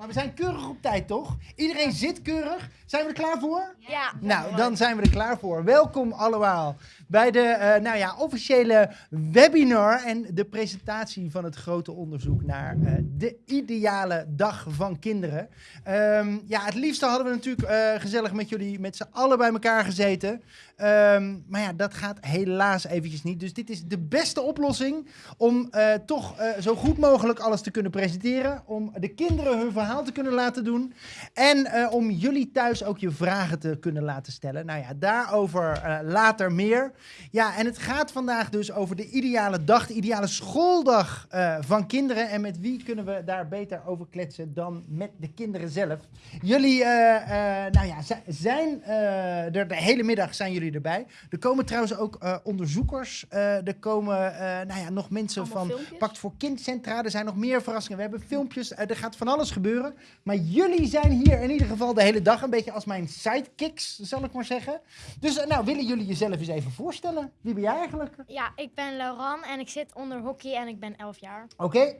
Maar we zijn keurig op tijd, toch? Iedereen zit keurig. Zijn we er klaar voor? Ja. Nou, dan zijn we er klaar voor. Welkom allemaal bij de eh, nou ja, officiële webinar en de presentatie van het grote onderzoek naar eh, de ideale dag van kinderen. Ehm, ja, het liefste hadden we natuurlijk eh, gezellig met jullie met z'n allen bij elkaar gezeten. Ehm, maar ja, dat gaat helaas eventjes niet. Dus dit is de beste oplossing om toch zo goed mogelijk alles te kunnen presenteren. Om de kinderen hun verhaal te kunnen laten doen. En eh, om jullie thuis ook je vragen te kunnen laten stellen. Nou ja, daarover eh, later meer. Ja, en het gaat vandaag dus over de ideale dag, de ideale schooldag eh, van kinderen. En met wie kunnen we daar beter over kletsen dan met de kinderen zelf? Jullie, nou ja, zi- zijn er de hele middag zijn jullie erbij. Er komen trouwens ook onderzoekers. er komen, nou ja, nog mensen Allemaal van filmpjes? Pakt voor Kindcentra. Er zijn nog meer verrassingen. We hebben filmpjes. er gaat van alles gebeuren. Maar jullie zijn hier in ieder geval de hele dag. Een beetje als mijn sidekicks, zal ik maar zeggen. Dus eh, nou, willen jullie jezelf eens even voorstellen? Wie ben jij eigenlijk? Ja, ik ben Lauran en ik zit onder hockey en ik ben 11 jaar. Oké.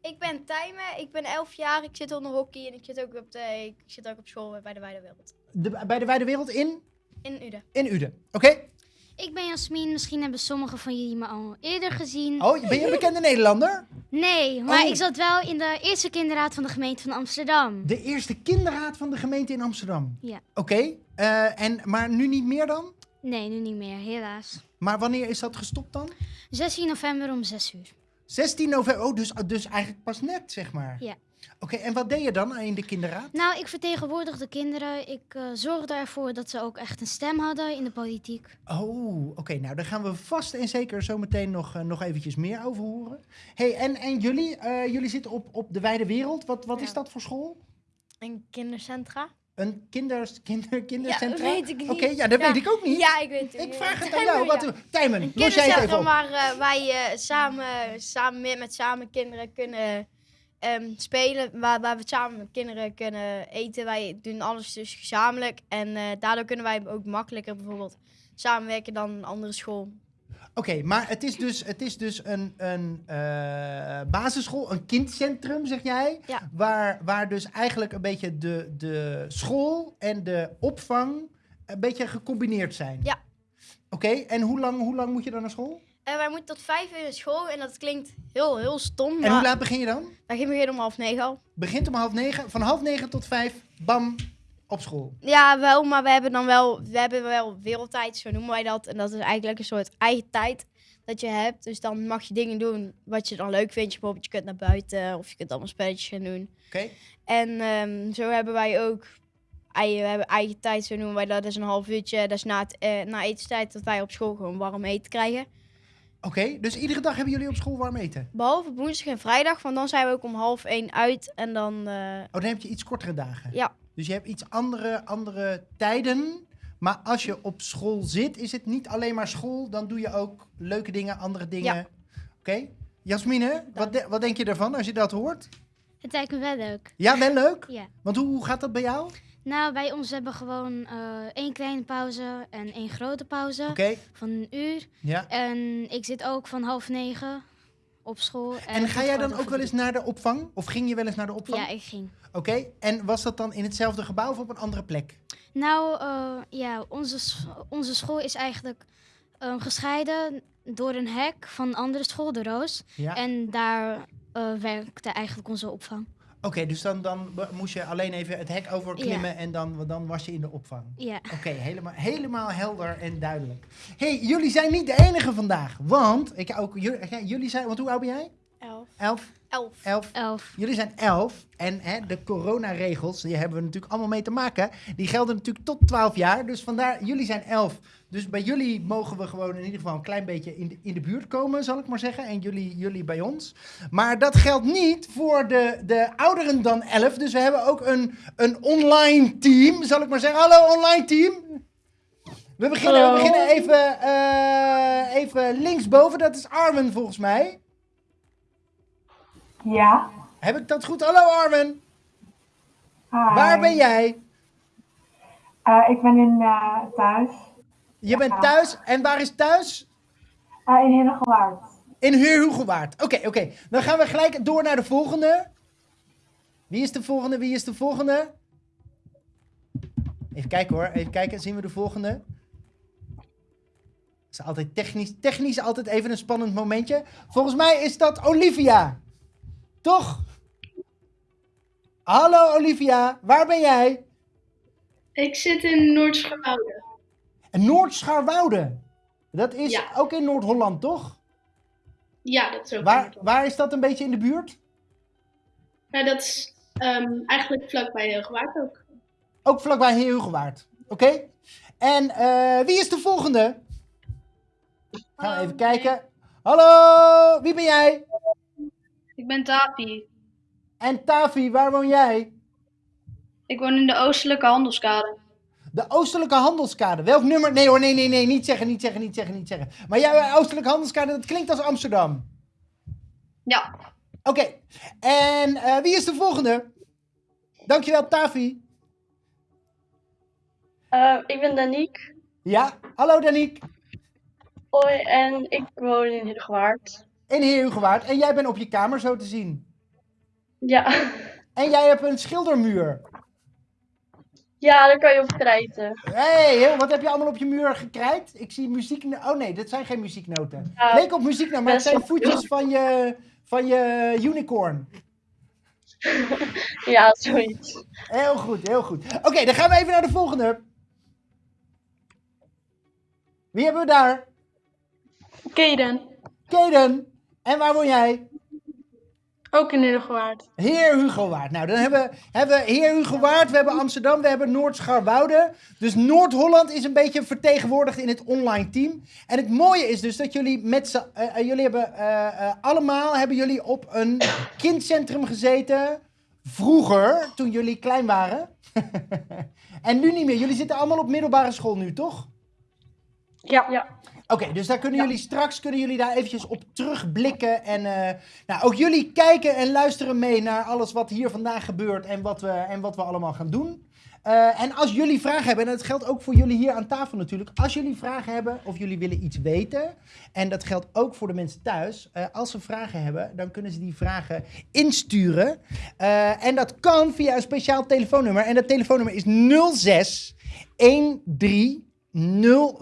Ik ben Tijme, ik ben 11 jaar, ik zit onder hockey en ik zit ook op, de, ik zit ook op school bij de Wijde Wereld. De- Bij de Wijde Wereld in? In Uden. In Uden. Oké. Ik ben Jasmin. Misschien hebben sommigen van jullie me al eerder gezien. Oh, ben je een bekende Nederlander? Nee, maar Oh. ik zat wel in de eerste kinderraad van de gemeente van Amsterdam. De eerste kinderraad van de gemeente in Amsterdam. Ja. Oké. eh, en maar nu niet meer dan? Nee, nu niet meer, helaas. Maar wanneer is dat gestopt dan? 16 november om 6 uur. 16 november. Oh, dus, dus eigenlijk pas net, zeg maar. Ja. Oké, en wat deed je dan in de kinderraad? Nou, ik vertegenwoordig de kinderen. Ik eh, zorgde ervoor dat ze ook echt een stem hadden in de politiek. Oh, oké. nou, daar gaan we vast en zeker zo meteen nog, eh, nog eventjes meer over horen. hey, en, en jullie? Eh, jullie zitten op, op de wijde wereld. Wat, wat Ja. is dat voor school? En kindercentra? Een kinders, kinder, kindercentra? weet ik niet. Oké, ja, dat Ja. weet ik ook niet. Ja, ik weet het. Ik niet. vraag het aan jou. Wat, ja. Tijmen, Een los jij het even op. waar eh, wij eh, samen, samen met, met samen kinderen kunnen ehm, spelen. Waar, waar we samen met kinderen kunnen eten. Wij doen alles dus gezamenlijk. En eh, daardoor kunnen wij ook makkelijker bijvoorbeeld samenwerken dan een andere school. Oké, maar het is dus, het is dus een, een eh, basisschool, een kindcentrum, zeg jij. Ja. Waar, waar dus eigenlijk een beetje de, de school en de opvang een beetje gecombineerd zijn. Ja. Oké, en hoe lang, hoe lang moet je dan naar school? En wij moeten tot vijf uur naar school. En dat klinkt heel, heel stom. En maar hoe laat begin je dan? wij beginnen om half negen al. Begint om half negen. Van half negen tot vijf, bam, op school. Ja, wel, maar we hebben dan wel, we hebben wel wereldtijd, zo noemen wij dat. En dat is eigenlijk een soort eigen tijd dat je hebt. Dus dan mag je dingen doen wat je dan leuk vindt. Je bijvoorbeeld, je kunt naar buiten of je kunt allemaal spelletjes gaan doen. Oké? En ehm, zo hebben wij ook, we hebben eigen tijd, zo noemen wij dat. Dat is een half uurtje, dat is na, het, eh, na etenstijd dat wij op school gewoon warm eten krijgen. Oké, dus iedere dag hebben jullie op school warm eten? Behalve op woensdag en vrijdag, want dan zijn we ook om half één uit. En dan, eh, Oh, dan heb je iets kortere dagen. ja, Dus je hebt iets andere, andere tijden. Maar als je op school zit, is het niet alleen maar school. Dan doe je ook leuke dingen, andere dingen. Ja. Oké? Jasmine, wat, de- wat denk je ervan als je dat hoort? Het lijkt me wel leuk. Ja, wel leuk? Ja. Want hoe, hoe gaat dat bij jou? Nou, bij ons hebben we gewoon eh, één kleine pauze en één grote pauze van een uur. Ja. En ik zit ook van half negen op school. En het ga jij dan ook wel eens naar de opvang? Of ging je wel eens naar de opvang? Ja, ik ging. Oké. En was dat dan in hetzelfde gebouw of op een andere plek? Nou, eh, ja, onze, onze school is eigenlijk eh, gescheiden door een hek van een andere school, de Roos. Ja. En daar eh, werkte eigenlijk onze opvang. Oké, dus dan, dan moest je alleen even het hek overklimmen en dan, dan was je in de opvang. Ja. Oké, helemaal, helemaal helder en duidelijk. hey, jullie zijn niet de enige vandaag. Want, ik ook, jullie, ja, jullie zijn, want hoe oud ben jij? Elf. Elf? Elf. Elf. Elf. Jullie zijn elf en hè, de coronaregels, die hebben we natuurlijk allemaal mee te maken. Die gelden natuurlijk tot 12 jaar, dus vandaar, jullie zijn elf. Dus bij jullie mogen we gewoon in ieder geval een klein beetje in de, in de buurt komen, zal ik maar zeggen. En jullie, jullie bij ons. Maar dat geldt niet voor de, de ouderen dan 11. Dus we hebben ook een, een online team, zal ik maar zeggen. Hallo online team. We beginnen, we beginnen even, eh, even linksboven. Dat is Armen volgens mij. Ja. Heb ik dat goed? Hallo Armen. Hi. Waar ben jij? Eh, ik ben in eh, thuis. Je bent thuis. En waar is thuis? Eh, in Hinnegewaard. In Heerhugowaard. Oké, oké. Dan gaan we gelijk door naar de volgende. Wie is de volgende? Wie is de volgende? Even kijken hoor. Even kijken. Zien we de volgende? is altijd technisch. Technisch altijd even een spannend momentje. Volgens mij is dat Olivia. Toch? Hallo Olivia, waar ben jij? Ik zit in Noord-Scharwoude. Noord-Scharwoude. Dat is Ja. ook in Noord-Holland, toch? Ja, dat is ook Waar, waar is dat een beetje in de buurt? Nou, dat is ehm, eigenlijk vlakbij Heugwaard ook. Ook vlakbij Heerhugowaard. Oké? En eh, wie is de volgende? Gaan we even kijken. Hallo, wie ben jij? Ik ben Tapi. En Tavi, waar woon jij? Ik woon in de Oostelijke Handelskade. De Oostelijke Handelskade. Welk nummer? Nee hoor, nee, nee, nee. Niet zeggen, niet zeggen, niet zeggen, niet zeggen. Maar jij, Oostelijke Handelskade, dat klinkt als Amsterdam. Ja, Oké. En eh, wie is de volgende? Dankjewel, Tavi. Eh, ik ben Daniek. Ja, hallo Daniek. Hoi, en ik woon in In Heerhugowaard. En jij bent op je kamer zo te zien. Ja. En jij hebt een schildermuur. ja, daar kan je op krijten. Hé, hey, wat heb je allemaal op je muur gekrijt? Ik zie muziek. Oh nee, dat zijn geen muzieknoten. Ja, Leek op muzieknoten, maar het zijn voetjes van je, van je unicorn. ja, zoiets. Heel goed, heel goed. Oké, dan gaan we even naar de volgende. Wie hebben we daar? Kaden. Kaden. En waar woon jij? Ook in Heugwaard. Heer Hugo Waard. Nou, dan hebben, hebben we Heer Hugo Waard, we hebben Amsterdam, we hebben Noord-Scharwoude. Dus Noord-Holland is een beetje vertegenwoordigd in het online team. En het mooie is dus dat jullie met z'n... eh, eh, jullie hebben eh, eh, allemaal hebben jullie op een kindcentrum gezeten. Vroeger, toen jullie klein waren. en nu niet meer. Jullie zitten allemaal op middelbare school nu, toch? Ja. Ja. Oké, dus daar kunnen jullie straks kunnen jullie daar eventjes op terugblikken. En eh, nou, ook jullie kijken en luisteren mee naar alles wat hier vandaag gebeurt en wat we, en wat we allemaal gaan doen. Eh, en als jullie vragen hebben, en dat geldt ook voor jullie hier aan tafel natuurlijk. Als jullie vragen hebben of jullie willen iets weten, en dat geldt ook voor de mensen thuis. eh, als ze vragen hebben, dan kunnen ze die vragen insturen. En dat kan via een speciaal telefoonnummer. En dat telefoonnummer is 06 13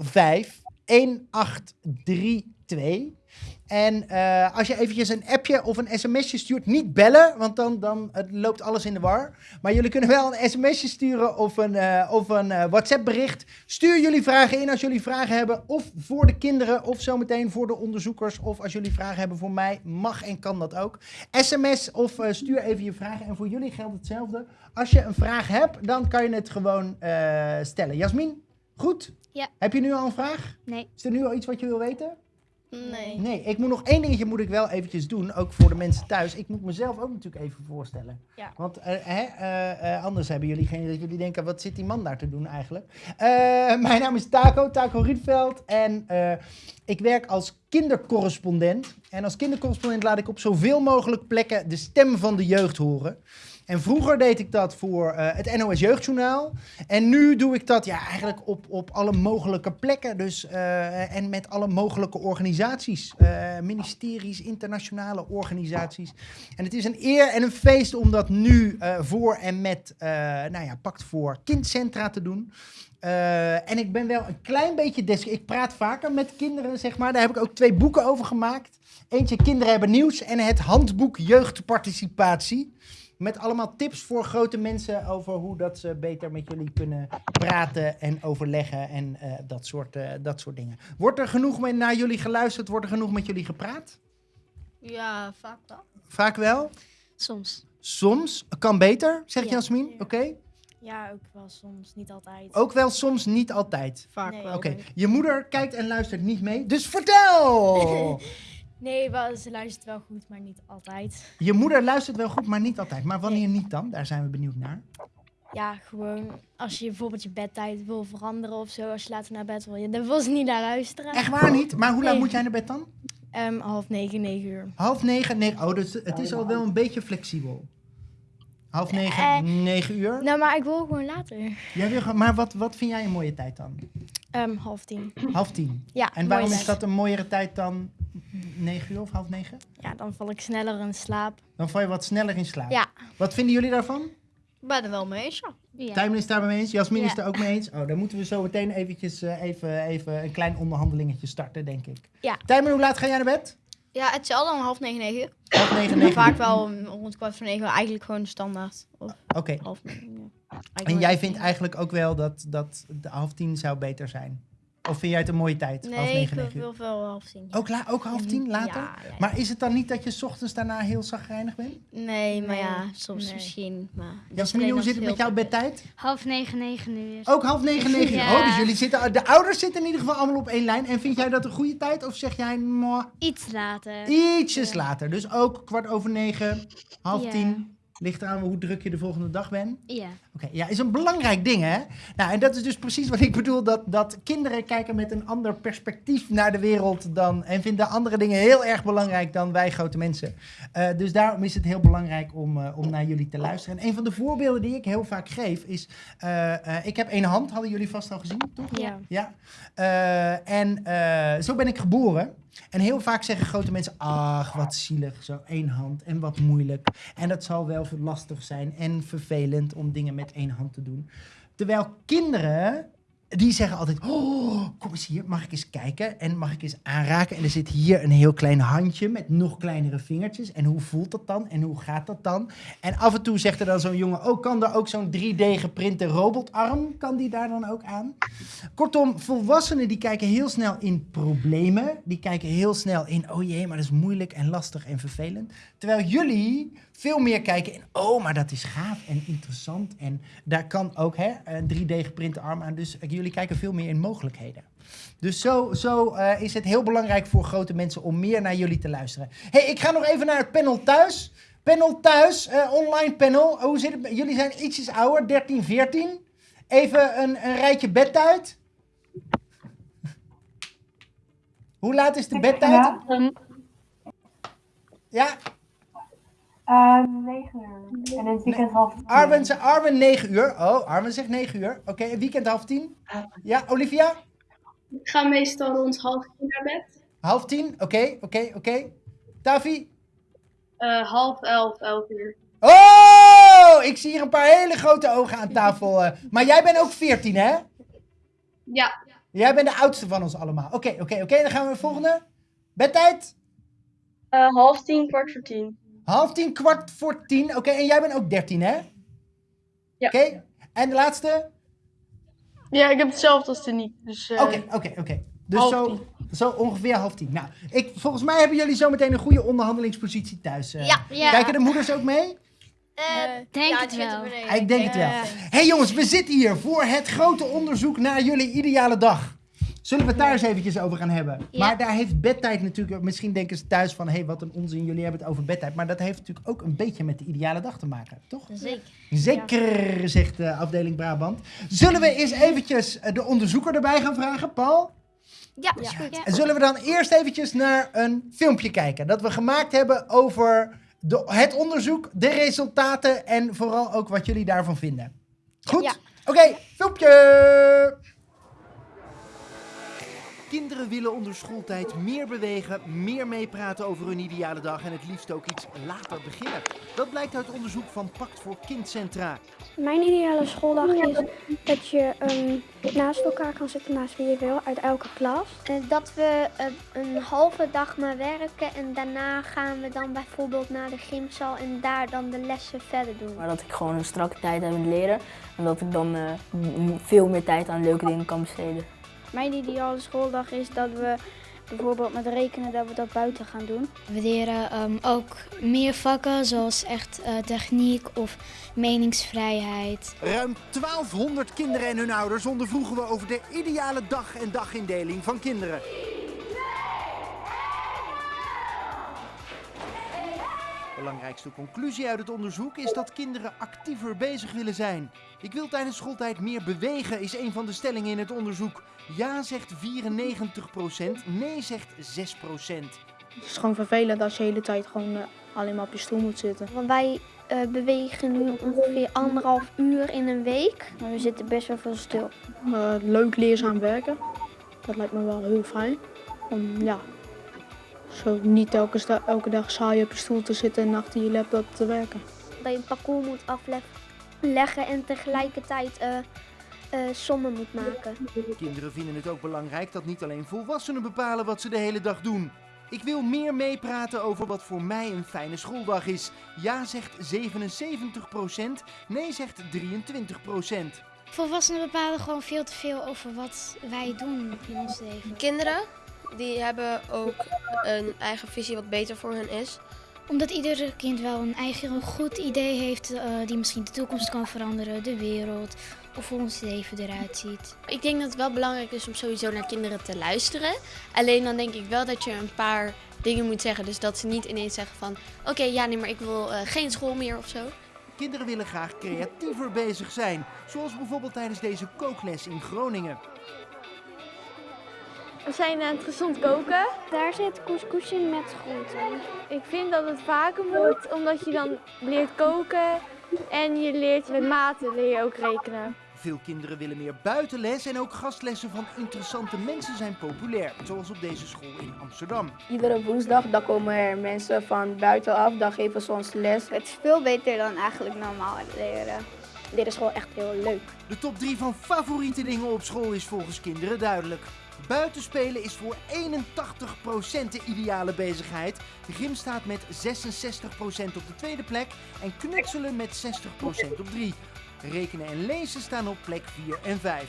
05 1832. En eh, als je eventjes een appje of een sms'je stuurt, niet bellen, want dan, dan het loopt alles in de war. Maar jullie kunnen wel een sms'je sturen of een, eh, of een eh, WhatsApp bericht. Stuur jullie vragen in als jullie vragen hebben, of voor de kinderen, of zometeen voor de onderzoekers. Of als jullie vragen hebben voor mij, mag en kan dat ook. SMS of eh, stuur even je vragen. En voor jullie geldt hetzelfde. Als je een vraag hebt, dan kan je het gewoon eh, stellen. Jasmin, goed? Ja. Heb je nu al een vraag? Nee. Is er nu al iets wat je wil weten? Nee. Nee, ik moet nog één dingetje moet ik wel eventjes doen, ook voor de mensen thuis. Ik moet mezelf ook natuurlijk even voorstellen. Ja. Want eh, hè, eh, eh, anders hebben jullie geen dat jullie denken, wat zit die man daar te doen eigenlijk? Eh, mijn naam is Taco, Taco Rietveld. En eh, ik werk als kindercorrespondent. En als kindercorrespondent laat ik op zoveel mogelijk plekken de stem van de jeugd horen. En vroeger deed ik dat voor eh, het NOS Jeugdjournaal. En nu doe ik dat ja, eigenlijk op, op alle mogelijke plekken. Dus, eh, en met alle mogelijke organisaties. eh, ministeries, internationale organisaties. En het is een eer en een feest om dat nu voor en met nou ja, Pact voor Kindcentra te doen. En ik ben wel een klein beetje... Des ik praat vaker met kinderen, zeg maar. Daar heb ik ook twee boeken over gemaakt. Eentje Kinderen hebben nieuws en het handboek Jeugdparticipatie. Met allemaal tips voor grote mensen over hoe dat ze beter met jullie kunnen praten en overleggen en eh, dat, soort, eh, dat soort dingen. Wordt er genoeg met, naar jullie geluisterd? Wordt er genoeg met jullie gepraat? Ja, vaak wel. Vaak wel. Soms. Soms. Kan beter, zegt Ja. Jasmin. Oké. Ja, ook wel soms, niet altijd. Ook wel soms, niet altijd. Vaak Nee. wel. Oké. Je moeder kijkt en luistert niet mee. Dus vertel! Nee, wel, ze luistert wel goed, maar niet altijd. Je moeder luistert wel goed, maar niet altijd. Maar wanneer niet dan? Daar zijn we benieuwd naar. Ja, gewoon als je bijvoorbeeld je bedtijd wil veranderen of zo, als je later naar bed wil, dan wil ze niet naar luisteren. Echt waar niet? Maar hoe laat Nee. moet jij naar bed dan? Ehm, half negen, negen uur. Half negen? Nee. Oh, dus het is al wel een beetje flexibel. Half negen, Eh, negen uur. Nou, maar ik wil gewoon later. Jij wil, maar wat, wat vind jij een mooie tijd dan? Ehm, half tien. Half tien. Ja, En waarom is dat een mooiere tijd dan negen uur of half negen? Ja, dan val ik sneller in slaap. Dan val je wat sneller in slaap. Ja. Wat vinden jullie daarvan? Ik ben er wel mee eens, ja. Ja. Tijmen is het daar mee eens. Jasmin is Ja. het er ook mee eens. Oh, dan moeten we zo meteen eventjes eh, even, even een klein onderhandelingetje starten, denk ik. Ja. Tijmen, hoe laat ga jij naar bed? Ja, hetzelfde om half negen, negen uur. Half negen, negen Vaak wel om rond kwart voor negen, eigenlijk gewoon standaard. Of Oké. half negen, ja. En jij half vindt eigenlijk ook wel dat, dat de half tien zou beter zijn? Of vind jij het een mooie tijd? half Nee, ik negen, uur? wil wel half tien. Ook, la ook half tien later? Ja, ja, ja. Maar is het dan niet dat je 's ochtends daarna heel zagrijnig bent? Nee, maar ja, soms nee. misschien. Maar Jasmin, hoe zit het met jouw bedtijd? Half negen, negen uur. Ook half negen, negen uur. Ja. Oh, dus jullie zitten, de ouders zitten in ieder geval allemaal op één lijn. En vind jij dat een goede tijd? Of zeg jij, mwah, Iets later. ietsjes later? Dus ook kwart over negen, half Ja. tien. Ligt eraan hoe druk je de volgende dag bent. Ja. Oké, ja, is een belangrijk ding, hè? Nou, en dat is dus precies wat ik bedoel, dat, dat kinderen kijken met een ander perspectief naar de wereld dan, en vinden andere dingen heel erg belangrijk dan wij grote mensen. Eh, dus daarom is het heel belangrijk om, eh, om naar jullie te luisteren. En een van de voorbeelden die ik heel vaak geef is, eh, ik heb één hand, hadden jullie vast al gezien, toch? Ja. Ja. En zo ben ik geboren. En heel vaak zeggen grote mensen, ach, wat zielig, zo één hand en wat moeilijk. En dat zal wel lastig zijn en vervelend om dingen met één hand te doen. Terwijl kinderen, die zeggen altijd, oh, kom eens hier, mag ik eens kijken en mag ik eens aanraken. En er zit hier een heel klein handje met nog kleinere vingertjes. En hoe voelt dat dan en hoe gaat dat dan? En af en toe zegt er dan zo'n jongen, oh, kan er ook zo'n 3D geprinte robotarm, kan die daar dan ook aan? Kortom, volwassenen die kijken heel snel in problemen. Die kijken heel snel in, oh jee, maar dat is moeilijk en lastig en vervelend. Terwijl jullie veel meer kijken in, oh, maar dat is gaaf en interessant. En daar kan ook hè, een 3D geprinte arm aan. Dus jullie kijken veel meer in mogelijkheden. Dus zo, zo eh, is het heel belangrijk voor grote mensen om meer naar jullie te luisteren. hey, ik ga nog even naar het panel thuis. Panel thuis, eh, online panel. Hoe zit het? met- Jullie zijn ietsjes ouder, 13, 14. Even een, een rijtje bedtijd. Hoe laat is de bedtijd? Ja, Ja, eh, 9 uur. En in het weekend half tien. Arwen, ze- Arwen 9 uur. Oh, Arwen zegt 9 uur. Oké, en weekend half 10. Ja, Olivia? Ik ga meestal rond half tien naar bed. Half 10. Oké, oké, oké. Tavi? Eh, half elf, elf uur. Oh, ik zie hier een paar hele grote ogen aan tafel. eh. Maar jij bent ook 14, hè? Ja, Jij bent de oudste van ons allemaal. Oké, oké, oké. Dan gaan we de volgende. Bedtijd? Eh, half tien, kwart voor tien. Half 10, kwart voor 10. Oké, en jij bent ook 13, hè? Ja. Oké, en de laatste? Ja, ik heb hetzelfde als Tiniek. Dus, eh, Oké, oké, oké. Dus half zo, tien. zo ongeveer half tien. Nou, ik, volgens mij hebben jullie zo meteen een goede onderhandelingspositie thuis. eh. Ja. Ja. Kijken de moeders ook mee? Eh, Denk ja, het wel. Ik denk het wel. Hé hey jongens, we zitten hier voor het grote onderzoek naar jullie ideale dag. Zullen we het daar eens eventjes over gaan hebben? Ja. Maar daar heeft bedtijd natuurlijk... Misschien denken ze thuis van... Hé, hey, wat een onzin, jullie hebben het over bedtijd. Maar dat heeft natuurlijk ook een beetje met de ideale dag te maken, toch? Zeker. Zeker, zegt de afdeling Brabant. Zullen we eens eventjes eh, de onderzoeker erbij gaan vragen, Paul? Ja, is goed. Ja. En zullen we dan eerst eventjes naar een filmpje kijken dat we gemaakt hebben over de, het onderzoek, de resultaten en vooral ook wat jullie daarvan vinden. Goed? Ja. Oké, filmpje! Kinderen willen onder schooltijd meer bewegen, meer meepraten over hun ideale dag en het liefst ook iets later beginnen. Dat blijkt uit onderzoek van Pact voor Kindcentra. Mijn ideale schooldag is dat je ehm, naast elkaar kan zitten, naast wie je wil, uit elke klas. dat we eh, een halve dag maar werken en daarna gaan we dan bijvoorbeeld naar de gymzaal en daar dan de lessen verder doen. Maar dat ik gewoon een strakke tijd heb in het leren en dat ik dan eh, veel meer tijd aan leuke dingen kan besteden. Mijn ideale schooldag is dat we bijvoorbeeld met rekenen dat we dat buiten gaan doen. We leren ehm, ook meer vakken zoals echt eh, techniek of meningsvrijheid. Ruim 1200 kinderen en hun ouders ondervroegen we over de ideale dag en dagindeling van kinderen. Belangrijkste conclusie uit het onderzoek is dat kinderen actiever bezig willen zijn. Ik wil tijdens schooltijd meer bewegen, is een van de stellingen in het onderzoek. Ja zegt 94%, nee zegt 6%. Het is gewoon vervelend als je de hele tijd gewoon eh, alleen maar op je stoel moet zitten. Want wij eh, bewegen nu ongeveer anderhalf uur in een week. Maar we zitten best wel veel stil. Eh, leuk leerzaam werken. Dat lijkt me wel heel fijn. Om ja, zo niet elke, elke dag saai op je stoel te zitten en achter je laptop te werken. Dat je een parcours moet afleggen en tegelijkertijd eh, eh, sommen moet maken. Kinderen vinden het ook belangrijk dat niet alleen volwassenen bepalen wat ze de hele dag doen. Ik wil meer meepraten over wat voor mij een fijne schooldag is. Ja zegt 77%, nee zegt 23%. Volwassenen bepalen gewoon veel te veel over wat wij doen in ons leven. Kinderen, die hebben ook een eigen visie wat beter voor hun is. Omdat ieder kind wel een eigen goed idee heeft eh, die misschien de toekomst kan veranderen, de wereld of hoe ons leven eruit ziet. Ik denk dat het wel belangrijk is om sowieso naar kinderen te luisteren. Alleen dan denk ik wel dat je een paar dingen moet zeggen. Dus dat ze niet ineens zeggen van... Oké, ja, nee, maar ik wil eh, geen school meer of zo. Kinderen willen graag creatiever bezig zijn, zoals bijvoorbeeld tijdens deze kookles in Groningen. We zijn aan het gezond koken. Daar zit couscous in met groenten. Ik vind dat het vaker moet, omdat je dan leert koken en je leert met maten leer je ook rekenen. Veel kinderen willen meer buitenles en ook gastlessen van interessante mensen zijn populair, zoals op deze school in Amsterdam. Iedere woensdag dan komen er mensen van buitenaf, dan geven ze ons les. Het is veel beter dan eigenlijk normaal leren. Dit is gewoon echt heel leuk. De top 3 van favoriete dingen op school is volgens kinderen duidelijk. Buitenspelen is voor 81% de ideale bezigheid. Gym staat met 66% op de tweede plek en knutselen met 60% op 3. Rekenen en lezen staan op plek 4 en 5.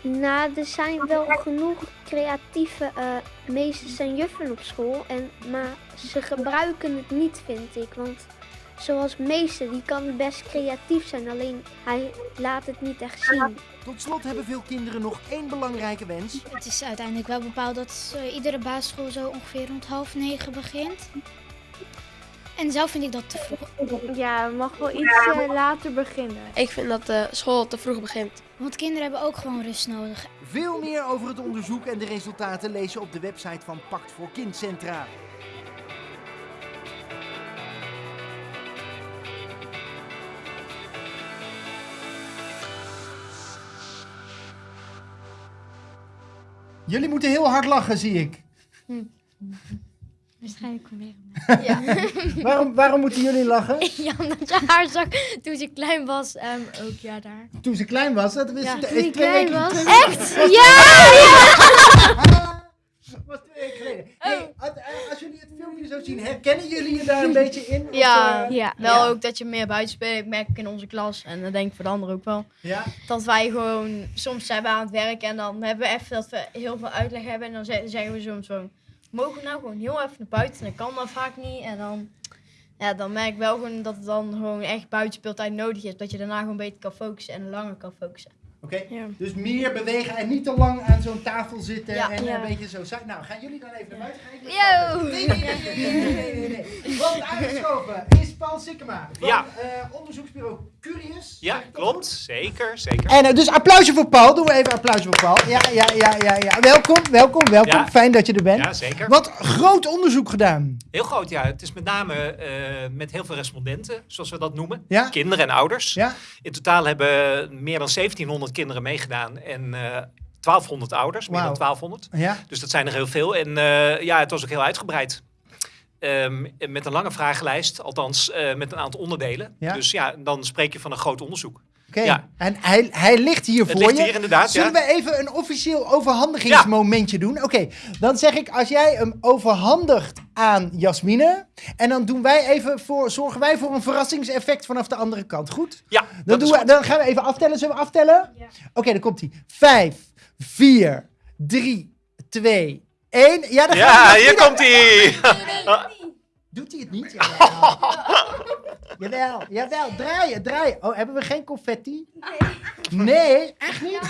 Nou, er zijn wel genoeg creatieve eh, meesters en juffen op school. En, maar ze gebruiken het niet, vind ik. Want zoals meester, die kan best creatief zijn. Alleen hij laat het niet echt zien. Tot slot hebben veel kinderen nog één belangrijke wens. Het is uiteindelijk wel bepaald dat iedere basisschool zo ongeveer rond half negen begint. En zelf vind ik dat te vroeg. Ja, we mag wel iets eh, later beginnen. Ik vind dat de school te vroeg begint. Want kinderen hebben ook gewoon rust nodig. Veel meer over het onderzoek en de resultaten lees je op de website van Pact voor Kindcentra. Jullie moeten heel hard lachen, zie ik. Waarschijnlijk weer. Ja. waarom, waarom moeten jullie lachen? Ja, omdat je haar zag toen ze klein was. ehm, ook ja, daar. Toen ze klein was, dat wist Ja, toen is ik twee klein weken- was. Echt? was- Ja, was twee weken geleden. Hey, als, als jullie het filmpje zo zien, herkennen jullie je daar een beetje in? Of, Ja, eh, ja, wel ook dat je meer buiten speelt. Ik merk ik in onze klas en dat denk ik voor de anderen ook wel. Ja? Dat wij gewoon, soms zijn we aan het werk en dan hebben we even dat we heel veel uitleg hebben. En dan ze- zeggen we soms gewoon, mogen we nou gewoon heel even naar buiten? En dat kan dan vaak niet. En dan, ja, dan merk ik wel gewoon dat het dan gewoon echt buitenspeeltijd nodig is. Dat je daarna gewoon beter kan focussen en langer kan focussen. Oké, dus meer bewegen en niet te lang aan zo'n tafel zitten Ja. en Ja. een beetje zo. Zou- Nou, gaan jullie dan even naar buiten? Yo! Nee, nee, nee, nee, nee, nee, nee, nee. Want aangeschoven is Paul Sikkema van Ja. eh, onderzoeksbureau Curious. Ja, klopt. Zeker, zeker. En eh, dus applausje voor Paul. Doen we even applausje voor Paul. Ja, ja, ja, ja, ja. Welkom, welkom, welkom. Ja. Fijn dat je er bent. Ja, zeker. Wat groot onderzoek gedaan. Heel groot, ja. Het is met name eh, met heel veel respondenten, zoals we dat noemen. Ja. Kinderen en ouders. Ja. In totaal hebben meer dan 1700 kinderen meegedaan en eh 1200 ouders, meer dan 1200. Ja. Dus dat zijn er heel veel. En eh, ja, het was ook heel uitgebreid. Ehm, met een lange vragenlijst, althans eh, met een aantal onderdelen. Ja. Dus ja, dan spreek je van een groot onderzoek. Oké, Ja. en hij, hij ligt hier Het voor ligt je. hier inderdaad, Zullen ja. we even een officieel overhandigingsmomentje doen? Oké, dan zeg ik als jij hem overhandigt aan Jasmine. En dan doen wij even voor, zorgen wij voor een verrassingseffect vanaf de andere kant. Goed? Ja, Dan, dat is doen we, goed. dan gaan we even aftellen. Zullen we aftellen? Oké, dan komt hij. Vijf, vier, drie, twee, Ja, Ja, gaat hier komt hij. Doet hij het niet? Jawel. jawel, jawel. Draaien, draaien. Oh, hebben we geen confetti? Nee. Nee, echt niet?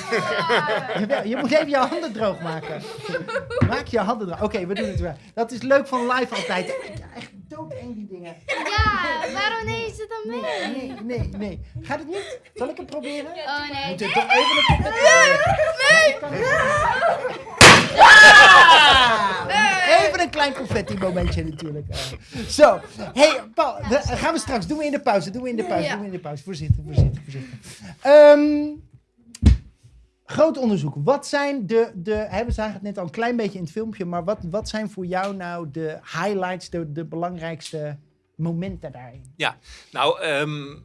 Jawel, je moet even je handen droog maken. Maak je handen droog. Oké, we doen het weer. Dat is leuk van live altijd. Echt doodeng die dingen. Ja, waarom neem je ze dan mee? Nee, nee, nee, nee. Gaat het niet? Zal ik het proberen? Oh nee. Moet je toch even een confetti Even een klein confetti momentje natuurlijk. Zo, hey Paul, gaan we straks, doen we in de pauze, doen we in de pauze, doen we in de pauze. Voorzitter, voorzitter, voorzitter. Ehm, groot onderzoek. Wat zijn de, de hè, we zagen het net al een klein beetje in het filmpje, maar wat, wat zijn voor jou nou de highlights, de, de belangrijkste momenten daarin? Ja, nou, ehm,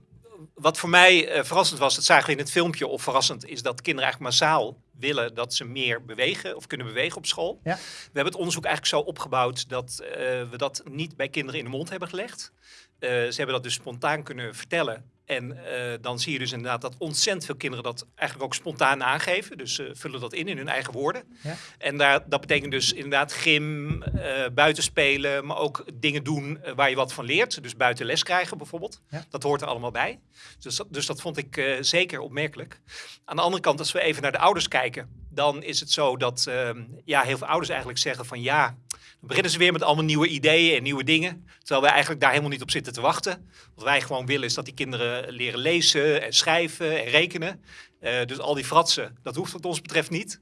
wat voor mij eh, verrassend was, dat zagen we in het filmpje, of verrassend, is dat kinderen eigenlijk massaal willen dat ze meer bewegen of kunnen bewegen op school. Ja. We hebben het onderzoek eigenlijk zo opgebouwd dat eh, we dat niet bij kinderen in de mond hebben gelegd. Eh, ze hebben dat dus spontaan kunnen vertellen. En eh, dan zie je dus inderdaad dat ontzettend veel kinderen dat eigenlijk ook spontaan aangeven. Dus ze vullen dat in in hun eigen woorden. Ja. En daar, dat betekent dus inderdaad gym, eh buiten spelen, maar ook dingen doen eh, waar je wat van leert. Dus buiten les krijgen bijvoorbeeld. Ja. Dat hoort er allemaal bij. Dus dat, dus dat vond ik eh, zeker opmerkelijk. Aan de andere kant, als we even naar de ouders kijken, dan is het zo dat ehm, ja, heel veel ouders eigenlijk zeggen van ja, dan beginnen ze weer met allemaal nieuwe ideeën en nieuwe dingen. Terwijl wij eigenlijk daar helemaal niet op zitten te wachten. Wat wij gewoon willen is dat die kinderen leren lezen en schrijven en rekenen. Eh, dus al die fratsen, dat hoeft wat ons betreft niet.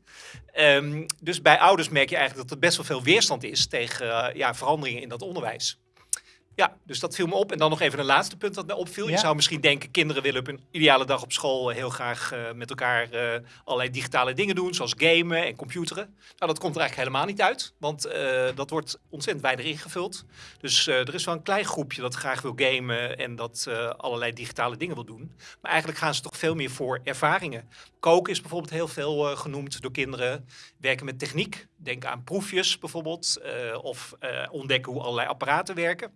Ehm, dus bij ouders merk je eigenlijk dat er best wel veel weerstand is tegen eh, ja, veranderingen in dat onderwijs. Ja, dus dat viel me op. En dan nog even een laatste punt dat me opviel. Ja. Je zou misschien denken, kinderen willen op een ideale dag op school heel graag eh, met elkaar eh, allerlei digitale dingen doen, zoals gamen en computeren. Nou, dat komt er eigenlijk helemaal niet uit, want eh, dat wordt ontzettend weinig ingevuld. Dus eh, er is wel een klein groepje dat graag wil gamen en dat eh, allerlei digitale dingen wil doen. Maar eigenlijk gaan ze toch veel meer voor ervaringen. Koken is bijvoorbeeld heel veel eh, genoemd door kinderen. Werken met techniek, denk aan proefjes bijvoorbeeld, eh, of eh, ontdekken hoe allerlei apparaten werken.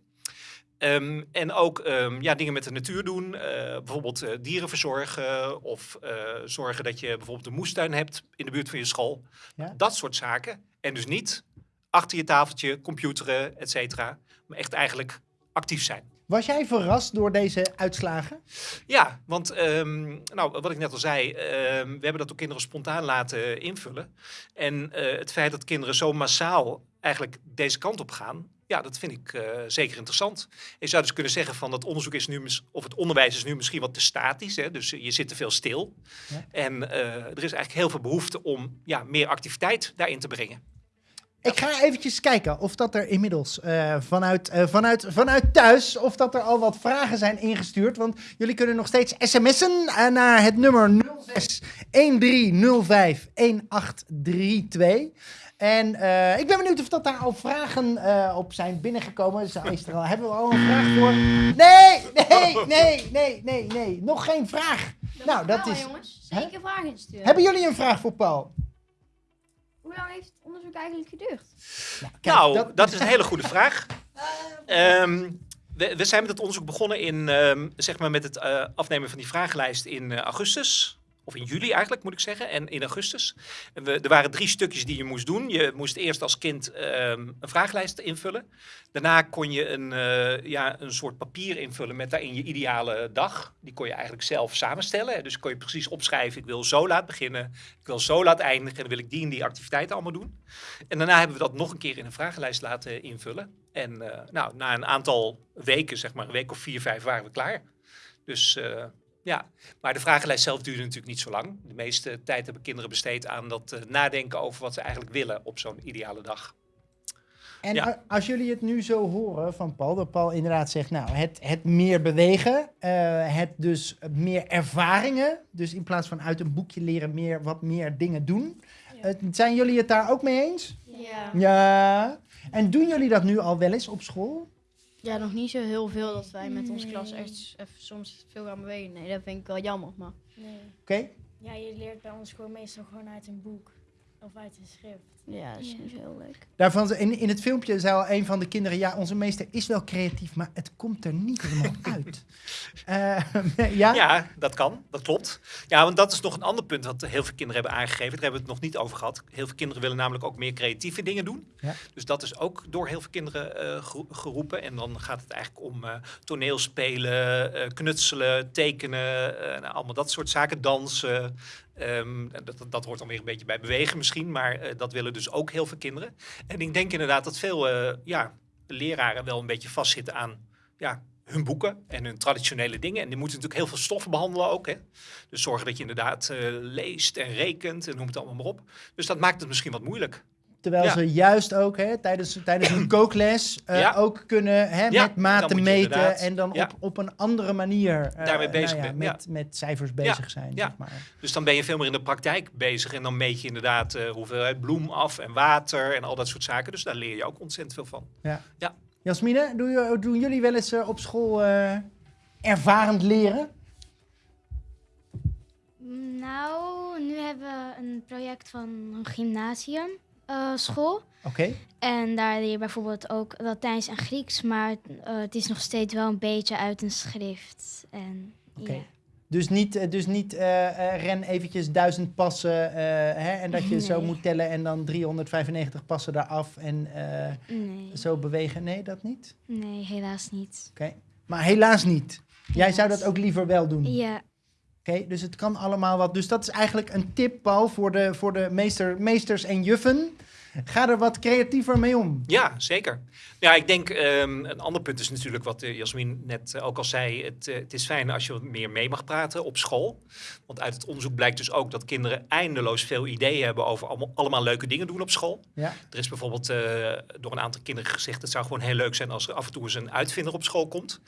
Ehm, en ook ehm, ja, dingen met de natuur doen. eh, bijvoorbeeld eh, dieren verzorgen. Of eh, zorgen dat je bijvoorbeeld een moestuin hebt in de buurt van je school. Ja. Dat soort zaken. En dus niet achter je tafeltje, computeren, et cetera. Maar echt eigenlijk actief zijn. Was jij verrast door deze uitslagen? Ja, want ehm, nou, wat ik net al zei, we hebben dat door kinderen spontaan laten invullen. En het feit dat kinderen zo massaal eigenlijk deze kant op gaan, ja, dat vind ik eh, zeker interessant. Je zou dus kunnen zeggen van dat onderzoek is nu, of het onderwijs is nu misschien wat te statisch, hè, dus je zit te veel stil. Ja. En eh, er is eigenlijk heel veel behoefte om ja, meer activiteit daarin te brengen. Ik ga eventjes kijken of dat er inmiddels eh, vanuit, vanuit, vanuit thuis, of dat er al wat vragen zijn ingestuurd. Want jullie kunnen nog steeds sms'en naar het nummer 06 1305 1832. En eh, ik ben benieuwd of dat daar al vragen eh, op zijn binnengekomen. Zo is er al, hebben we al een vraag voor? Nee, nee, nee, nee, nee, nee. Nog geen vraag. nou, dat wel, is... jongens. Hè? Zeker vragen insturen. Hebben jullie een vraag voor Paul? Hoe lang heeft het onderzoek eigenlijk geduurd? nou, dat, is een hele goede vraag. Ehm, we, we zijn met het onderzoek begonnen in, ehm, zeg maar met het eh, afnemen van die vragenlijst in augustus. Of in juli eigenlijk, moet ik zeggen. En in augustus. We, er waren drie stukjes die je moest doen. Je moest eerst als kind ehm, een vragenlijst invullen. Daarna kon je een, eh, ja, een soort papier invullen met daarin je ideale dag. Die kon je eigenlijk zelf samenstellen. Dus kon je precies opschrijven, ik wil zo laat beginnen. Ik wil zo laat eindigen. En dan wil ik die en die activiteiten allemaal doen. En daarna hebben we dat nog een keer in een vragenlijst laten invullen. En eh, nou, na een aantal weken, zeg maar een week of vier, vijf, waren we klaar. Dus eh, ja, maar de vragenlijst zelf duurde natuurlijk niet zo lang. De meeste tijd hebben kinderen besteed aan dat eh, nadenken over wat ze eigenlijk willen op zo'n ideale dag. En Ja. als jullie het nu zo horen van Paul, dat Paul inderdaad zegt, nou, het, het meer bewegen, eh, het dus meer ervaringen, dus in plaats van uit een boekje leren, meer, wat meer dingen doen. Eh, zijn jullie het daar ook mee eens? Ja. Ja. En doen jullie dat nu al wel eens op school? Ja, nog niet zo heel veel dat wij met onze klas echt even soms veel gaan bewegen. Nee, dat vind ik wel jammer. Maar Nee. Oké. Ja, je leert bij ons gewoon meestal gewoon uit een boek of uit een schrift. Ja, dat is niet zo heel leuk. Daarvan, in, in het filmpje zei al een van de kinderen, ja, onze meester is wel creatief, maar het komt er niet helemaal uit. Eh, ja? Ja, dat kan. Dat klopt. Ja, want dat is nog een ander punt wat heel veel kinderen hebben aangegeven. Daar hebben we het nog niet over gehad. Heel veel kinderen willen namelijk ook meer creatieve dingen doen. Ja. Dus dat is ook door heel veel kinderen eh, gero- geroepen. En dan gaat het eigenlijk om eh, toneelspelen, eh, knutselen, tekenen, eh, nou, allemaal dat soort zaken, dansen. Ehm, dat, dat, hoort dan weer een beetje bij bewegen misschien, maar eh, dat willen dus ook heel veel kinderen. En ik denk inderdaad dat veel eh, ja, leraren wel een beetje vastzitten aan ja, hun boeken en hun traditionele dingen. En die moeten natuurlijk heel veel stoffen behandelen ook. Hè? Dus zorgen dat je inderdaad eh, leest en rekent en noem het allemaal maar op. Dus dat maakt het misschien wat moeilijk. Terwijl Ja. ze juist ook hè, tijdens, tijdens een kookles eh, Ja. ook kunnen hè, Ja, met maten meten inderdaad- en dan ja. op, op een andere manier eh, Daarmee bezig nou met, met cijfers bezig zijn. Ja. Zeg maar. Dus dan ben je veel meer in de praktijk bezig. En dan meet je inderdaad eh, hoeveelheid bloem af en water en al dat soort zaken. Dus daar leer je ook ontzettend veel van. Ja. Ja. Jasmine, doen, doen jullie wel eens op school eh, ervarend leren? Nou, nu hebben we een project van een gymnasium eh, school. Oké. En daar leer je bijvoorbeeld ook Latijns en Grieks, maar eh, het is nog steeds wel een beetje uit een schrift. En, Oké. Dus niet, eh, dus niet ren eventjes duizend passen hè, en dat je zo moet tellen en dan 395 passen daaraf en Nee. zo bewegen. Nee, dat niet? Nee, helaas niet. Oké. Maar helaas niet. Jij zou dat ook liever wel doen? Ja. Oké, dus het kan allemaal wat. Dus dat is eigenlijk een tip, Paul, voor de, voor de meester, meesters en juffen. Ga er wat creatiever mee om. Ja, zeker. Ja, ik denk ehm, een ander punt is natuurlijk wat eh, Jasmin net ook al zei. Het, eh, het is fijn als je wat meer mee mag praten op school. Want uit het onderzoek blijkt dus ook dat kinderen eindeloos veel ideeën hebben over allemaal, allemaal leuke dingen doen op school. Ja. Er is bijvoorbeeld eh, door een aantal kinderen gezegd: het zou gewoon heel leuk zijn als er af en toe eens een uitvinder op school komt.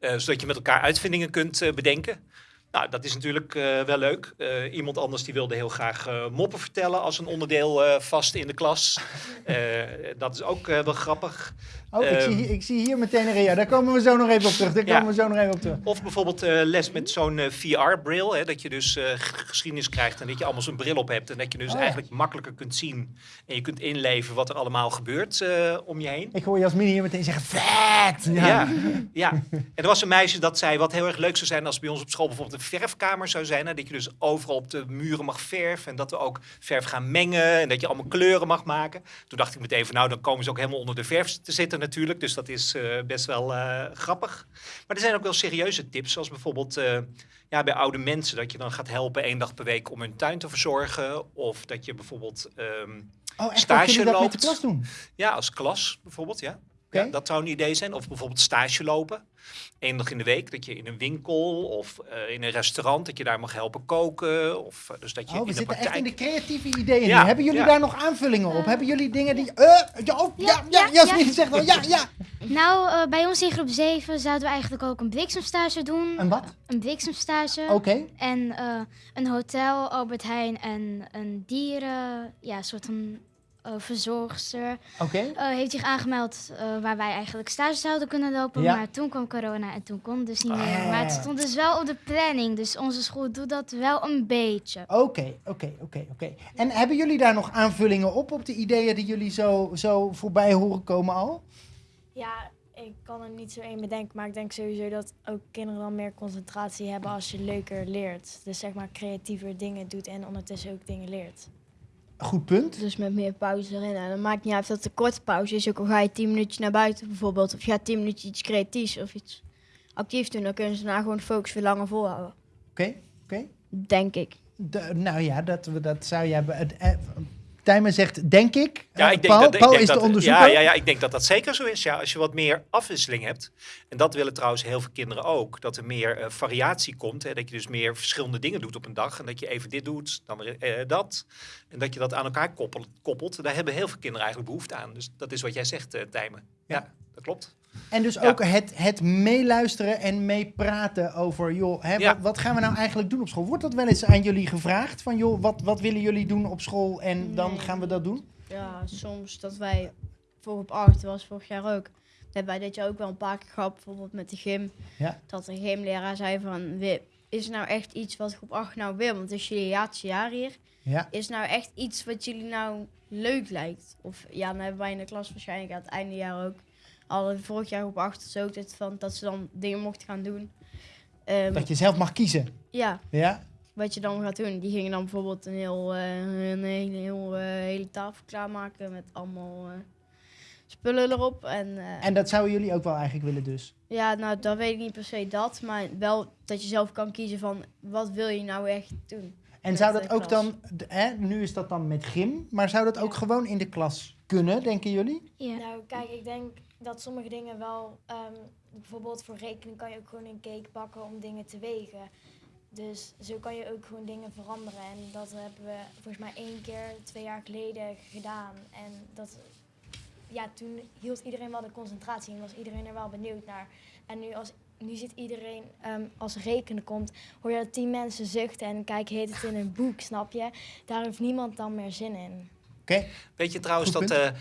Zodat je met elkaar uitvindingen kunt bedenken. Nou, dat is natuurlijk eh, wel leuk. Eh, iemand anders die wilde heel graag eh, moppen vertellen als een onderdeel vast in de klas. Dat is ook wel grappig. Oh, ik, Ehm, zie, ik zie hier meteen een rea. Daar komen we zo nog even op terug. Daar Ja. komen we zo nog even op terug. Of bijvoorbeeld les met zo'n VR-bril. dat je dus geschiedenis krijgt en dat je allemaal zo'n bril op hebt. En dat je dus Oh eigenlijk makkelijker kunt zien. En je kunt inleven wat er allemaal gebeurt om je heen. Ik hoor Jasmine hier meteen zeggen, vet! Ja. Ja, en er was een meisje dat zei wat heel erg leuk zou zijn als bij ons op school bijvoorbeeld een verfkamer zou zijn. Hè, dat je dus overal op de muren mag verven en dat we ook verf gaan mengen en dat je allemaal kleuren mag maken. Toen dacht ik meteen van nou, dan komen ze ook helemaal onder de verf te zitten natuurlijk. Dus dat is eh, best wel eh, grappig. Maar er zijn ook wel serieuze tips, zoals bijvoorbeeld eh, ja, bij oude mensen dat je dan gaat helpen één dag per week om hun tuin te verzorgen. Of dat je bijvoorbeeld ehm Oh, echt? Stage loopt. met de klas doen? Ja, als klas bijvoorbeeld, ja. Ja. Dat zou een idee zijn. Of bijvoorbeeld stage lopen. Eén dag in de week, dat je in een winkel of eh, in een restaurant, dat je daar mag helpen koken. Of eh, dus dat je Oh, we in de zitten echt praktijk... in de creatieve ideeën Ja. Hebben jullie ja. daar nog aanvullingen op? Hebben jullie dingen die... eh, ja, oh, ja, ja, Jasmine zegt wel ja, ja. Nou, eh, bij ons in groep 7 zouden we eigenlijk ook een bliksemstage doen. Een wat? Een bliksemstage. Oké. En eh, een hotel, Albert Heijn en een dieren, ja, soort van eh, verzorgster. Oké. eh, heeft zich aangemeld eh, waar wij eigenlijk stage zouden kunnen lopen. Ja. Maar toen kwam corona en toen kon het dus niet meer. Ah. Maar het stond dus wel op de planning. Dus onze school doet dat wel een beetje. Oké, oké, oké, oké. En hebben jullie daar nog aanvullingen op, op de ideeën die jullie zo, zo voorbij horen komen al? Ja, ik kan er niet zo één bedenken, maar ik denk sowieso dat ook kinderen dan meer concentratie hebben als je leuker leert. Dus zeg maar creatiever dingen doet en ondertussen ook dingen leert. Goed punt. Dus met meer pauze erin. En dan maakt niet uit dat het een korte pauze is. Ook al ga je tien minuutjes naar buiten bijvoorbeeld. Of je gaat tien minuutjes iets creatiefs of iets actiefs doen. Dan kunnen ze daarna gewoon focus weer langer volhouden. Oké, oké. Denk ik. De- nou ja, dat, we- dat zou jij... Tijmen zegt, denk ik. Ja, ik denk Paul, dat, ik Paul denk is dat, de onderzoeker. Ja, ja, ja, ik denk dat dat zeker zo is. Ja, als je wat meer afwisseling hebt. En dat willen trouwens heel veel kinderen ook. Dat er meer eh, variatie komt. Hè, dat je dus meer verschillende dingen doet op een dag. En dat je even dit doet, dan weer eh, dat. En dat je dat aan elkaar koppelt, koppelt. Daar hebben heel veel kinderen eigenlijk behoefte aan. Dus dat is wat jij zegt, eh Tijmen. Ja, dat klopt. En dus ook het, het meeluisteren en meepraten over, joh, hè, Ja. wat, wat gaan we nou eigenlijk doen op school? Wordt dat wel eens aan jullie gevraagd? Van, joh, wat, wat willen jullie doen op school en dan gaan we dat doen? Ja, soms dat wij voor op 8 was vorig jaar ook. Dat hebben wij dit jaar ook wel een paar keer gehad, bijvoorbeeld met de gym. Ja. Dat een gymleraar zei van, "Wi- is er nou echt iets wat groep 8 nou wil? Want het is jullie laatste jaar hier. Ja. Is nou echt iets wat jullie nou leuk lijkt? Of ja, dan hebben wij in de klas waarschijnlijk aan het einde jaar ook. Al vorig jaar 8 is ook dit van dat ze dan dingen mochten gaan doen. Ehm, Dat je zelf mag kiezen. Ja, Ja? wat je dan gaat doen. Die gingen dan bijvoorbeeld een, heel, eh, een hele, heel, eh, hele tafel klaarmaken met allemaal eh, spullen erop. En, eh, En dat zouden jullie ook wel eigenlijk willen dus? ja, nou, dat weet ik niet per se dat, maar wel dat je zelf kan kiezen van wat wil je nou echt doen. En zou dat ook dan, hè, nu is dat dan met gym, maar zou dat ook gewoon in de klas kunnen, denken jullie? Nou, kijk, ik denk dat sommige dingen wel... ehm, bijvoorbeeld voor rekenen kan je ook gewoon een cake bakken om dingen te wegen. Dus zo kan je ook gewoon dingen veranderen. En dat hebben we volgens mij één keer twee jaar geleden gedaan. En dat, ja, toen hield iedereen wel de concentratie en was iedereen er wel benieuwd naar. En nu, als, nu zit iedereen, ehm, als rekenen komt, hoor je dat tien mensen zuchten en kijken heet het in een boek, snap je? Daar heeft niemand dan meer zin in. Oké. Weet je trouwens Goed dat...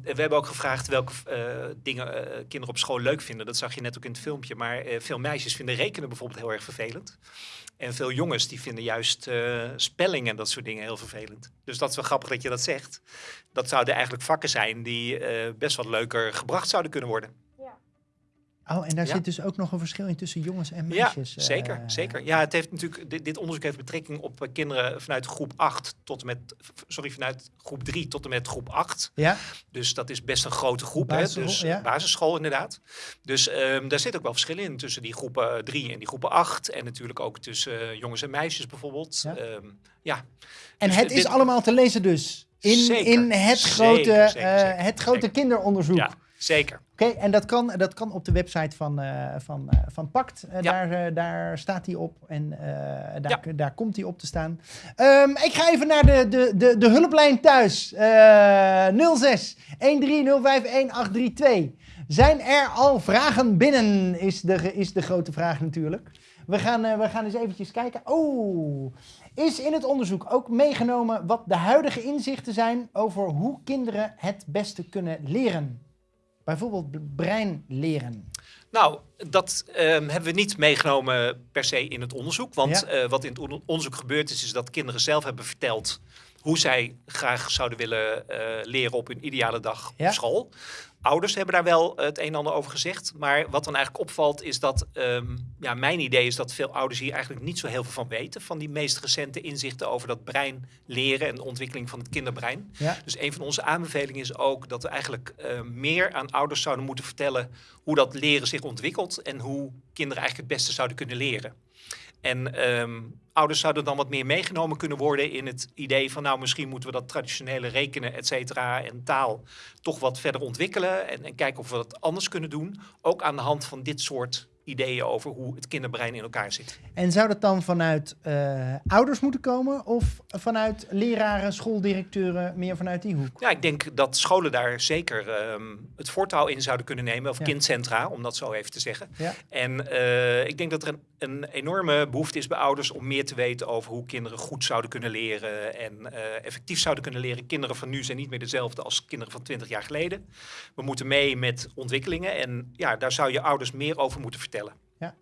we hebben ook gevraagd welke eh, dingen eh, kinderen op school leuk vinden. Dat zag je net ook in het filmpje. Maar eh, veel meisjes vinden rekenen bijvoorbeeld heel erg vervelend. En veel jongens die vinden juist spelling en dat soort dingen heel vervelend. Dus dat is wel grappig dat je dat zegt. Dat zouden eigenlijk vakken zijn die best wat leuker gebracht zouden kunnen worden. Oh, en daar Ja. zit dus ook nog een verschil in tussen jongens en Ja, meisjes. eh, zeker, zeker. Ja, het heeft natuurlijk, dit, dit onderzoek heeft betrekking op eh, kinderen vanuit groep 8 tot en met, sorry, vanuit groep 3 tot en met groep 8. Ja. Dus dat is best een grote groep, hè? Basisschool, Dus ja. eh, basisschool inderdaad. Dus ehm, daar zit ook wel verschil in tussen die groepen 3 en die groepen 8. En natuurlijk ook tussen jongens en meisjes bijvoorbeeld. Ja. Ja. ja. En Dus het dit- is allemaal te lezen dus. In, Zeker, in het zeker, grote, zeker, het grote kinderonderzoek. Ja, zeker. Oké, en dat kan, dat kan op de website van, eh, van, eh, van Pact. Eh, daar, daar staat hij op en daar, daar komt hij op te staan. Ehm, ik ga even naar de, de, de, de hulplijn thuis. Eh 06 1305 1832. Zijn er al vragen binnen? Is de, is de grote vraag natuurlijk. We gaan, we gaan eens eventjes kijken. Oh, is in het onderzoek ook meegenomen wat de huidige inzichten zijn over hoe kinderen het beste kunnen leren? Bijvoorbeeld brein leren. Nou, dat ehm, hebben we niet meegenomen per se in het onderzoek. Want Ja. eh, wat in het on- onderzoek gebeurd is, is dat kinderen zelf hebben verteld hoe zij graag zouden willen eh, leren op hun ideale dag Ja. op school. Ouders hebben daar wel het een en ander over gezegd. Maar wat dan eigenlijk opvalt is dat, ehm, ja, mijn idee is dat veel ouders hier eigenlijk niet zo heel veel van weten. Van die meest recente inzichten over dat brein leren en de ontwikkeling van het kinderbrein. Ja. Dus een van onze aanbevelingen is ook dat we eigenlijk eh, meer aan ouders zouden moeten vertellen hoe dat leren zich ontwikkelt en hoe kinderen eigenlijk het beste zouden kunnen leren. En ehm, ouders zouden dan wat meer meegenomen kunnen worden in het idee van nou misschien moeten we dat traditionele rekenen, et cetera, en taal toch wat verder ontwikkelen en, en kijken of we dat anders kunnen doen. Ook aan de hand van dit soort ideeën over hoe het kinderbrein in elkaar zit. En zou dat dan vanuit eh, ouders moeten komen of vanuit leraren, schooldirecteuren, meer vanuit die hoek? Ja, ik denk dat scholen daar zeker ehm, het voortouw in zouden kunnen nemen. Of Ja. kindcentra, om dat zo even te zeggen. Ja. En eh, ik denk dat er een, een enorme behoefte is bij ouders om meer te weten over hoe kinderen goed zouden kunnen leren en eh, effectief zouden kunnen leren. Kinderen van nu zijn niet meer dezelfde als kinderen van 20 jaar geleden. We moeten mee met ontwikkelingen en ja, daar zou je ouders meer over moeten vertellen. Ja.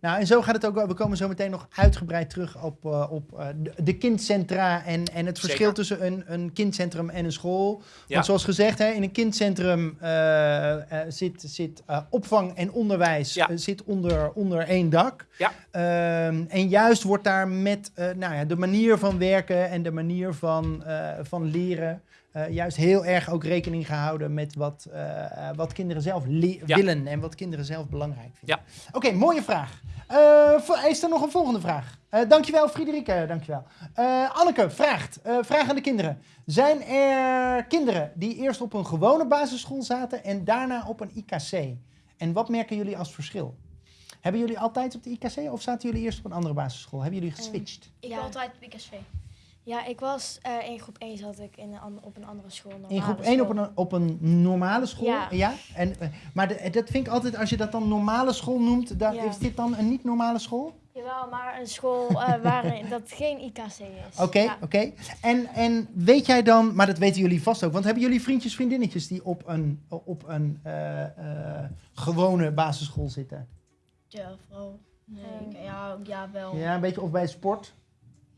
Nou, en zo gaat het ook. wel. We komen zo meteen nog uitgebreid terug op, eh, op eh, de, kindcentra en, en het verschil Zeker. tussen een, een kindcentrum en een school. Want Ja. zoals gezegd, hè, in een kindcentrum eh, zit, zit opvang en onderwijs zit onder, onder één dak. Ja. Ehm, en juist wordt daar met nou ja, de manier van werken en de manier van, van leren. Eh, juist heel erg ook rekening gehouden met wat, eh, eh, wat kinderen zelf Ja. willen en wat kinderen zelf belangrijk vinden. Ja. Oké, mooie vraag. Eh, is er nog een volgende vraag? Eh, dankjewel, Friederike. Dankjewel. Eh Anneke vraagt, eh, vraag aan de kinderen. Zijn er kinderen die eerst op een gewone basisschool zaten en daarna op een IKC? En wat merken jullie als verschil? Hebben jullie altijd op de IKC of zaten jullie eerst op een andere basisschool? Hebben jullie geswitcht? Ik Ja. altijd op IKSV. Ja, ik was eh, in groep 1 zat ik in een op een andere school. In groep 1 op een, op een normale school? Ja. En, eh, maar de- dat vind ik altijd, als je dat dan normale school noemt, dan, Ja. is dit dan een niet-normale school? Jawel, maar een school eh, waar dat geen IKC is. Oké, Ja. oké. En, en weet jij dan, maar dat weten jullie vast ook, want hebben jullie vriendjes, vriendinnetjes die op een, op een eh, eh, gewone basisschool zitten? Ja, vooral. Nee, ja, ja, wel. Ja, een beetje of bij sport?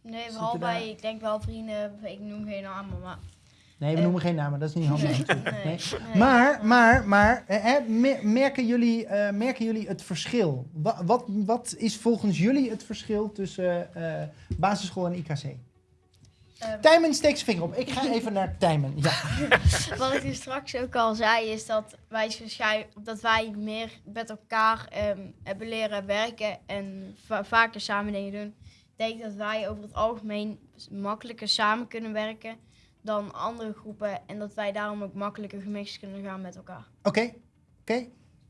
Nee, vooral bij, ik denk wel vrienden, ik noem geen namen, maar... Nee, we Eh, noemen geen namen, dat is niet handig. nee. Maar, maar, maar eh, hè, mer- merken, jullie, eh, merken jullie het verschil? Wa- wat, wat is volgens jullie het verschil tussen eh, basisschool en IKC? Ehm. Tijmen steekt zijn vinger op. Ik ga even naar Tijmen. Ja. Wat ik dus straks ook al zei, is dat wij, dat wij meer met elkaar ehm, hebben leren werken en va- vaker samen dingen doen. Denk dat wij over het algemeen makkelijker samen kunnen werken dan andere groepen. En dat wij daarom ook makkelijker gemixt kunnen gaan met elkaar. Oké, oké.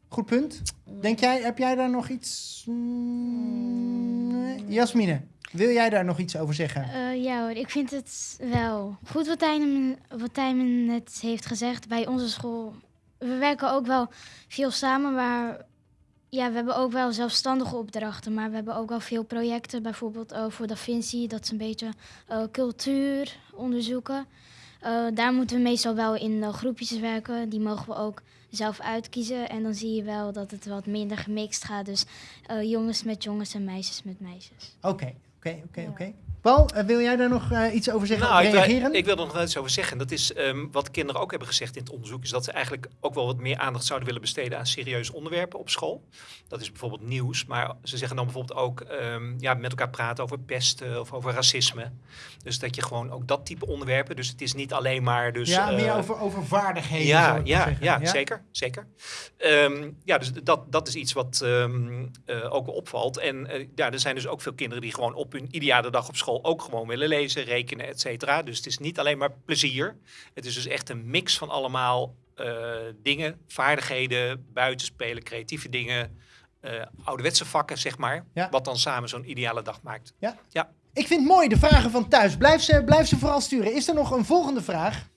Goed punt. Denk jij, heb jij daar nog iets... Mm, nee? Jasmine, wil jij daar nog iets over zeggen? Eh, ja hoor, ik vind het wel goed wat Tijmen, wat Tijmen net heeft gezegd. Bij onze school, we werken ook wel veel samen, maar ja, we hebben ook wel zelfstandige opdrachten. Maar we hebben ook wel veel projecten, bijvoorbeeld uh, voor Da Vinci. Dat is een beetje uh, cultuur onderzoeken. Uh, daar moeten we meestal wel in groepjes werken. Die mogen we ook zelf uitkiezen. En dan zie je wel dat het wat minder gemixt gaat. Dus jongens met jongens en meisjes met meisjes. Oké, oké, oké, oké. Paul, uh, wil jij daar nog uh, iets over zeggen? Nou, reageren? Ik, ik, wil er nog wel iets over zeggen. Dat is um, wat kinderen ook hebben gezegd in het onderzoek. Is dat ze eigenlijk ook wel wat meer aandacht zouden willen besteden aan serieuze onderwerpen op school. Dat is bijvoorbeeld nieuws. Maar ze zeggen dan bijvoorbeeld ook um, ja, met elkaar praten over pesten of over racisme. Dus dat je gewoon ook dat type onderwerpen. Dus het is niet alleen maar. Dus, ja, uh, meer over, over vaardigheden. Ja, ja, ja, ja, ja, zeker. zeker. Um, ja, dus dat, dat is iets wat ook opvalt. En ja, er zijn dus ook veel kinderen die gewoon op hun ideale dag op school ook gewoon willen lezen, rekenen, et cetera. Dus het is niet alleen maar plezier. Het is dus echt een mix van allemaal uh, dingen, vaardigheden, buitenspelen, creatieve dingen, uh, ouderwetse vakken, zeg maar. Ja. Wat dan samen zo'n ideale dag maakt. Ja. ja. Ik vind het mooi, de vragen van thuis. Blijf ze, blijf ze vooral sturen. Is er nog een volgende vraag?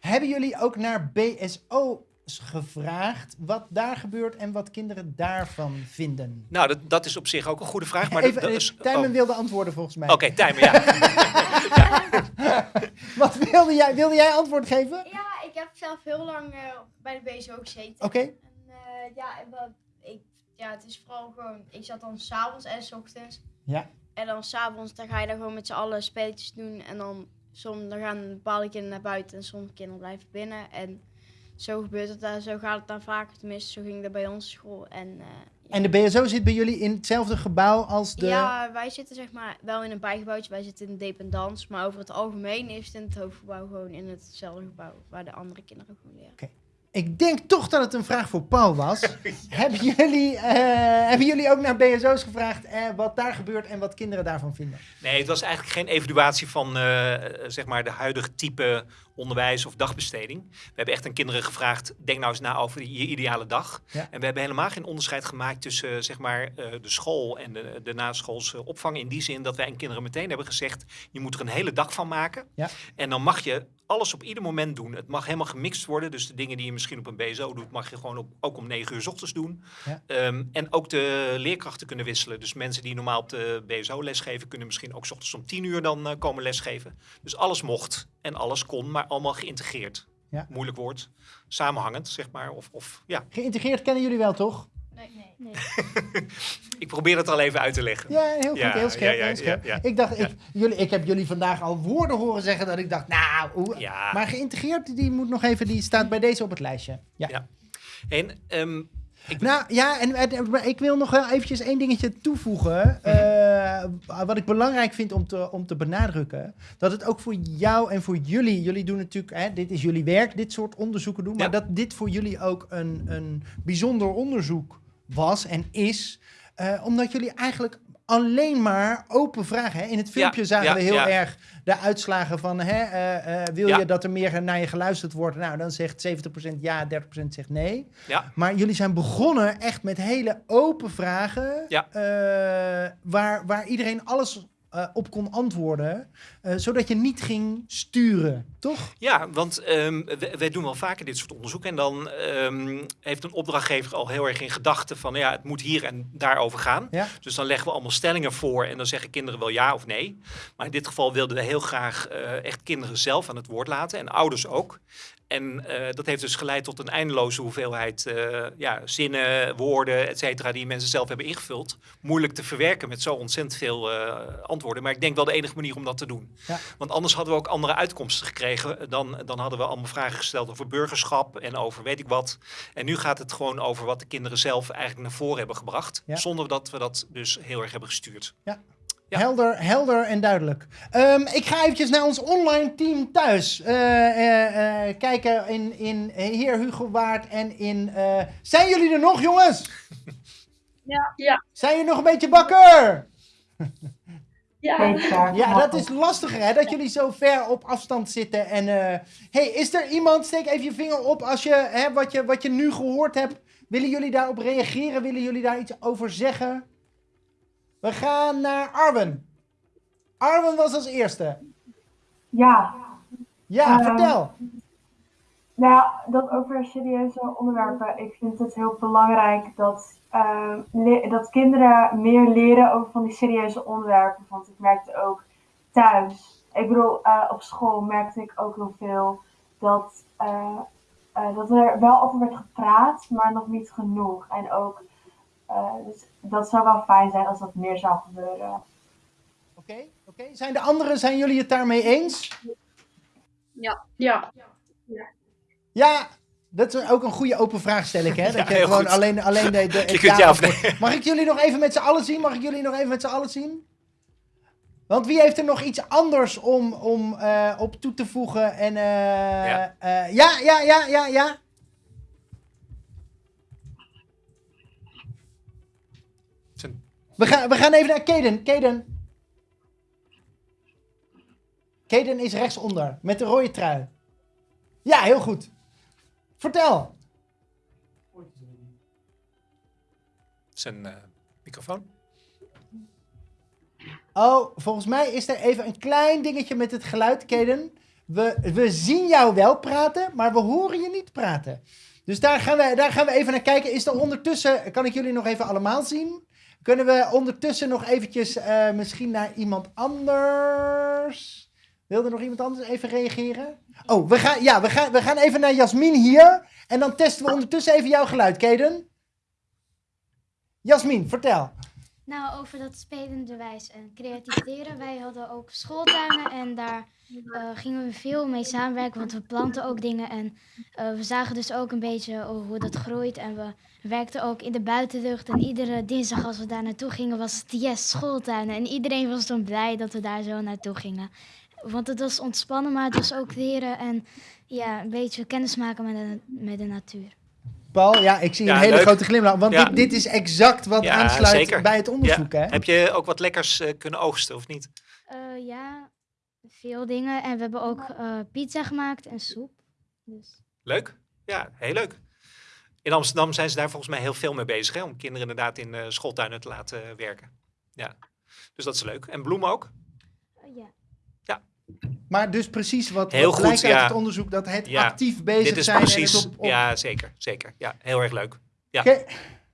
Hebben jullie ook naar BSO gevraagd wat daar gebeurt en wat kinderen daarvan vinden? Nou, dat, dat is op zich ook een goede vraag. Maar Even, dat, dat is, Tijmen oh. wilde antwoorden volgens mij. Oké, okay, Tijmen, ja. ja. wat wilde jij? Wilde jij antwoord geven? Ja, ik heb zelf heel lang uh, bij de BSO gezeten. Oké. Okay. En uh, ja, en wat, ik, ja, het is vooral gewoon, ik zat dan s'avonds en s ochtends. Ja. En dan s'avonds, dan ga je daar gewoon met z'n allen spelletjes doen. En dan, soms dan gaan bepaalde kinderen naar buiten en sommige kinderen blijven binnen. En zo gebeurt het daar, zo gaat het dan vaker. Tenminste, zo ging dat bij onze school. En, uh, ja. en de BSO zit bij jullie in hetzelfde gebouw als de... Ja, wij zitten zeg maar wel in een bijgebouwtje. Wij zitten in de dependance. Maar over het algemeen is het in het hoofdgebouw gewoon in hetzelfde gebouw. Waar de andere kinderen gewoon leren. Okay. Ik denk toch dat het een vraag voor Paul was. hebben, jullie, uh, hebben jullie ook naar BSO's gevraagd uh, wat daar gebeurt en wat kinderen daarvan vinden? Nee, het was eigenlijk geen evaluatie van uh, zeg maar de huidige type onderwijs of dagbesteding. We hebben echt aan kinderen gevraagd, denk nou eens na over je ideale dag. Ja. En we hebben helemaal geen onderscheid gemaakt tussen zeg maar, de school en de, de naschoolse opvang. In die zin dat wij aan kinderen meteen hebben gezegd, je moet er een hele dag van maken. Ja. En dan mag je alles op ieder moment doen. Het mag helemaal gemixt worden. Dus de dingen die je misschien op een BSO doet, mag je gewoon op, ook om 9 uur 's ochtends doen. Ja. Um, en ook de leerkrachten kunnen wisselen. Dus mensen die normaal op de BSO lesgeven, kunnen misschien ook 's ochtends om 10 uur dan uh, komen lesgeven. Dus alles mocht en alles kon, maar allemaal geïntegreerd. Ja. Moeilijk woord. Samenhangend, zeg maar. Of, of, ja. Geïntegreerd kennen jullie wel, toch? Nee, nee. nee. ik probeer het al even uit te leggen. Ja, heel goed, Ja, heel scherp. ja, ja, heel scherp. ja, ja. Ik dacht, Ja. ik, jullie, ik heb jullie vandaag al woorden horen zeggen dat ik dacht, nou, hoe- Ja. maar geïntegreerd, die moet nog even, die staat bij deze op het lijstje. Ja. Ja. En ehm, ik, Nou ja, en, ik wil nog wel eventjes één dingetje toevoegen. eh, wat ik belangrijk vind om te, om te benadrukken. Dat het ook voor jou en voor jullie. Jullie doen natuurlijk, hè, dit is jullie werk, dit soort onderzoeken doen. Maar Ja. dat dit voor jullie ook een, een bijzonder onderzoek was en is. eh, omdat jullie eigenlijk alleen maar open vragen. Hè? In het filmpje Ja, zagen ja, we heel ja. erg de uitslagen van... Hè, eh, eh, wil je dat er meer naar je geluisterd wordt? Nou, dan zegt 70% ja, 30% zegt nee. Maar jullie zijn begonnen echt met hele open vragen. Eh, waar, waar iedereen alles eh, op kon antwoorden. eh, zodat je niet ging sturen, toch? Ja, want ehm, wij, doen wel vaker dit soort onderzoek. En dan ehm, heeft een opdrachtgever al heel erg in gedachten van... ja, het moet hier en daarover gaan. Ja. Dus dan leggen we allemaal stellingen voor... en dan zeggen kinderen wel ja of nee. Maar in dit geval wilden we heel graag eh, echt kinderen zelf aan het woord laten. En ouders ook. En eh, dat heeft dus geleid tot een eindeloze hoeveelheid eh, ja, zinnen, woorden, et cetera... die mensen zelf hebben ingevuld. Moeilijk te verwerken met zo ontzettend veel eh, antwoorden. Maar ik denk wel de enige manier om dat te doen. Ja. Want anders hadden we ook andere uitkomsten gekregen. Dan, dan hadden we allemaal vragen gesteld over burgerschap en over weet ik wat. En nu gaat het gewoon over wat de kinderen zelf eigenlijk naar voren hebben gebracht. Ja. Zonder dat we dat dus heel erg hebben gestuurd. Ja. Helder, helder en duidelijk. Ehm, ik ga eventjes naar ons online team thuis. eh, eh, eh, kijken in, in Heer Hugo Waard en in... eh, zijn jullie er nog, jongens? Ja. ja. Zijn jullie nog een beetje bakker? Zeker. Ja, dat is lastiger, hè? Dat jullie zo ver op afstand zitten. En, eh hey, is er iemand, steek even je vinger op als je, hè, wat je, wat je nu gehoord hebt. Willen jullie daarop reageren? Willen jullie daar iets over zeggen? We gaan naar Arwen. Arwen was als eerste. Ja. Ja, Ehm, vertel. Nou ja, dat over serieuze onderwerpen. Ik vind het heel belangrijk dat, ehm, dat kinderen meer leren over van die serieuze onderwerpen. Want ik merkte ook thuis. Ik bedoel, eh, op school merkte ik ook heel veel dat, eh, eh, dat er wel over werd gepraat, maar nog niet genoeg. En ook, dus dat zou wel fijn zijn als dat meer zou gebeuren. Oké, oké. Zijn de anderen, zijn jullie het daarmee eens? Ja. Ja. Ja, dat is ook een goede open vraag, stel ik. Hè? Dat Ja, je heel gewoon goed. alleen, alleen de, de Je kunt ja of nee. Mag ik jullie nog even met z'n allen zien? Mag ik jullie nog even met z'n allen zien? Want wie heeft er nog iets anders om, om eh, op toe te voegen? En, eh, Ja. eh, ja, ja, ja, ja, ja. Zijn- We gaan, we gaan even naar Kaden. Kaden. Kaden is rechtsonder, met de rode trui. Ja, heel goed. Vertel. Zijn eh, microfoon. Oh, volgens mij is er even een klein dingetje met het geluid, Kaden. We, we zien jou wel praten, maar we horen je niet praten. Dus daar gaan, we, daar gaan we even naar kijken. Is er ondertussen, kan ik jullie nog even allemaal zien? Kunnen we ondertussen nog eventjes eh, misschien naar iemand anders? Wilde nog iemand anders even reageren? Oh, we gaan, ja, we gaan, we gaan even naar Jasmin hier. En dan testen we ondertussen even jouw geluid, Kaden. Jasmin, vertel. Nou, over dat spelende wijs en creativiteren. Wij hadden ook schooltuinen en daar eh, gingen we veel mee samenwerken, want we planten ook dingen en eh, we zagen dus ook een beetje oh, hoe dat groeit. En we werkten ook in de buitenlucht en iedere dinsdag als we daar naartoe gingen was het yes, schooltuinen. En iedereen was dan blij dat we daar zo naartoe gingen. Want het was ontspannen, maar het was ook leren en ja, een beetje kennis maken met de, met de natuur. Paul, ja, ik zie Ja, een hele leuk. grote glimlach. Want Ja. dit, dit is exact wat Ja, aansluit zeker. bij het onderzoek. Ja. Hè? Heb je ook wat lekkers eh, kunnen oogsten of niet? Eh, ja, veel dingen. En we hebben ook eh, pizza gemaakt en soep. Dus. Leuk? Ja, heel leuk. In Amsterdam zijn ze daar volgens mij heel veel mee bezig, hè, om kinderen inderdaad in eh, schooltuinen te laten werken. Ja, dus dat is leuk. En bloemen ook? Maar dus precies wat, Heel wat goed, blijkt uit ja. het onderzoek, dat het Ja, actief bezig Dit is zijn. precies, En het op, op... ja, zeker, zeker. Ja, heel erg leuk. Ja. Oké,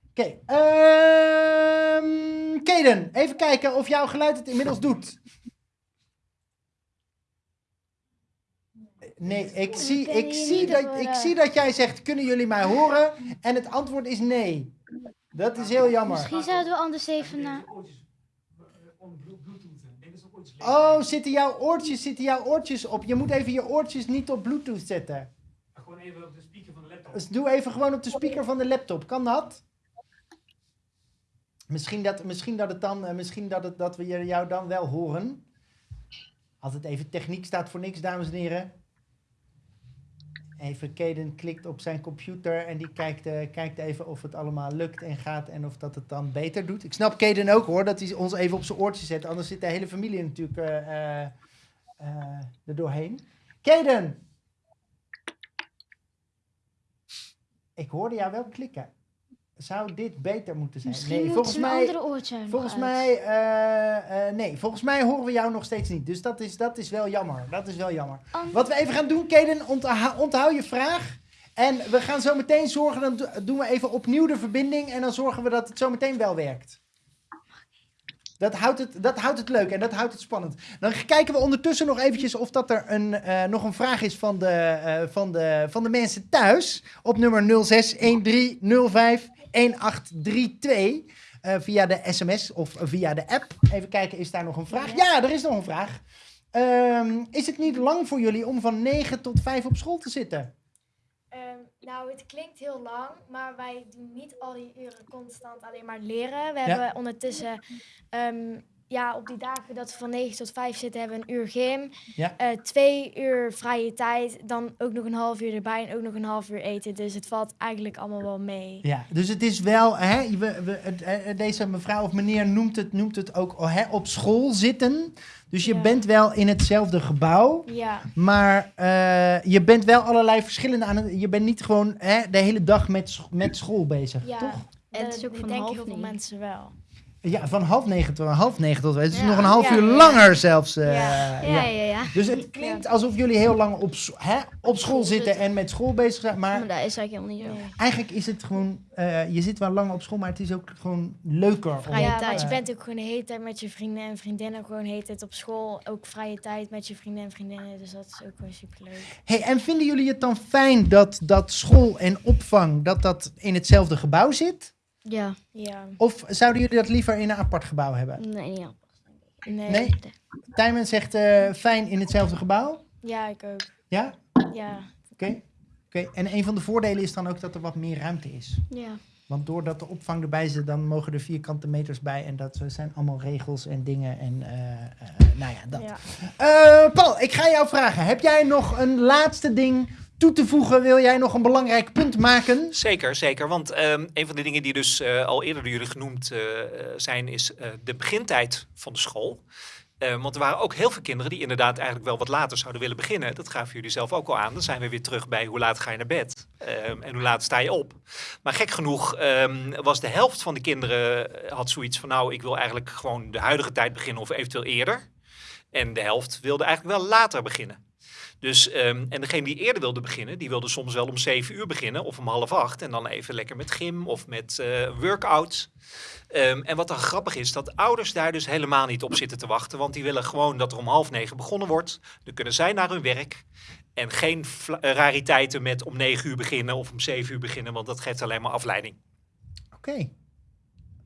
oké. Ehm, Kaden, even kijken of jouw geluid het inmiddels doet. Nee, ik zie, ik, zie dat, horen. ik zie dat jij zegt, kunnen jullie mij horen? En het antwoord is nee. Dat is heel jammer. Misschien zouden we anders even naar... Oh, zitten jouw oortjes, zitten jouw oortjes op? Je moet even je oortjes niet op Bluetooth zetten. Gewoon even op de speaker van de laptop. Dus doe even gewoon op de speaker van de laptop. Kan dat? Misschien dat, misschien dat, het dan, eh, misschien dat, het, dat we je- jou dan wel horen. Altijd even techniek staat voor niks, dames en heren. Even Kaden klikt op zijn computer en die kijkt, eh, kijkt even of het allemaal lukt en gaat en of dat het dan beter doet. Ik snap Kaden ook hoor, dat hij ons even op zijn oortje zet. Anders zit de hele familie natuurlijk eh, eh, er doorheen. Kaden! Ik hoorde jou wel klikken. Zou dit beter moeten zijn? Misschien nee, volgens mij, andere oortje nog volgens mij, eh, eh, nee, volgens mij horen we jou nog steeds niet. Dus dat is, dat is wel jammer. Dat is wel jammer. Wat we even gaan doen, Kaden, onthoud, onthoud je vraag. En we gaan zo meteen zorgen, dan do- doen we even opnieuw de verbinding. En dan zorgen we dat het zo meteen wel werkt. Dat houdt, het, dat houdt het leuk en dat houdt het spannend. Dan kijken we ondertussen nog eventjes of dat er een, eh, nog een vraag is van de, van, de, van de mensen thuis. Op nummer 0613051832. eh via de sms of via de app. Even kijken, is daar nog een vraag? Ja, er is nog een vraag. Ehm, is het niet lang voor jullie om van 9 tot 5 op school te zitten? Ehm, nou, het klinkt heel lang, maar wij doen niet al die uren constant alleen maar leren. We Ja. hebben ondertussen ehm, ja, op die dagen dat we van 9 tot 5 zitten, hebben we een uur gym. Ja. eh, twee uur vrije tijd. Dan ook nog een half uur erbij en ook nog een half uur eten. Dus het valt eigenlijk allemaal wel mee. Ja, dus het is wel, hè, we, we, het- eh, deze mevrouw of meneer noemt het, noemt het ook oh, hè, op school zitten. Dus je Ja. bent wel in hetzelfde gebouw. Ja. Maar eh, je bent wel allerlei verschillende aan het. Je bent niet gewoon hè, de hele dag met, met school bezig, Ja, toch? en het is ook ik van denk heel veel mensen wel. Ja, van half negen tot half negen tot. Het is Ja. nog een half Ja, uur ja. langer zelfs. eh, Ja. Ja, ja, ja. Dus het klinkt alsof jullie heel lang op, hè, op school zitten en met school bezig zijn. Maar Maar dat is eigenlijk helemaal niet zo. eigenlijk is het gewoon. eh, je zit wel lang op school, maar het is ook gewoon leuker. om, ja, want eh, je bent ook gewoon de hele tijd met je vrienden en vriendinnen. Gewoon de hele tijd op school. Ook vrije tijd met je vrienden en vriendinnen. Dus dat is ook gewoon superleuk. Hey, en vinden jullie het dan fijn dat, dat school en opvang dat dat in hetzelfde gebouw zit? Ja. Ja. Of zouden jullie dat liever in een apart gebouw hebben? Nee, niet apart. Nee. Nee? Tijmen zegt eh, fijn in hetzelfde gebouw. Ja, ik ook. Ja? Ja. Oké. Oké. En een van de voordelen is dan ook dat er wat meer ruimte is. Ja. Want doordat de opvang erbij zit, dan mogen er vierkante meters bij. En dat eh, zijn allemaal regels en dingen. En eh, eh, nou ja, dat. Ja. Eh, Paul, ik ga jou vragen. Heb jij nog een laatste ding toe te voegen? Wil jij nog een belangrijk punt maken? Zeker, zeker. Want ehm, een van de dingen die dus eh, al eerder door jullie genoemd eh, zijn, is eh, de begintijd van de school. Eh, want er waren ook heel veel kinderen die inderdaad eigenlijk wel wat later zouden willen beginnen. Dat gaven jullie zelf ook al aan. Dan zijn we weer terug bij hoe laat ga je naar bed Ehm, en hoe laat sta je op. Maar gek genoeg ehm, was de helft van de kinderen had zoiets van nou, ik wil eigenlijk gewoon de huidige tijd beginnen of eventueel eerder. En de helft wilde eigenlijk wel later beginnen. Dus, ehm, en degene die eerder wilde beginnen, die wilde soms wel om zeven uur beginnen of om half acht. En dan even lekker met gym of met eh workout. Ehm, en wat dan grappig is, dat ouders daar dus helemaal niet op zitten te wachten. Want die willen gewoon dat er om half negen begonnen wordt. Dan kunnen zij naar hun werk. En geen eh, rariteiten met om negen uur beginnen of om zeven uur beginnen. Want dat geeft alleen maar afleiding. Oké.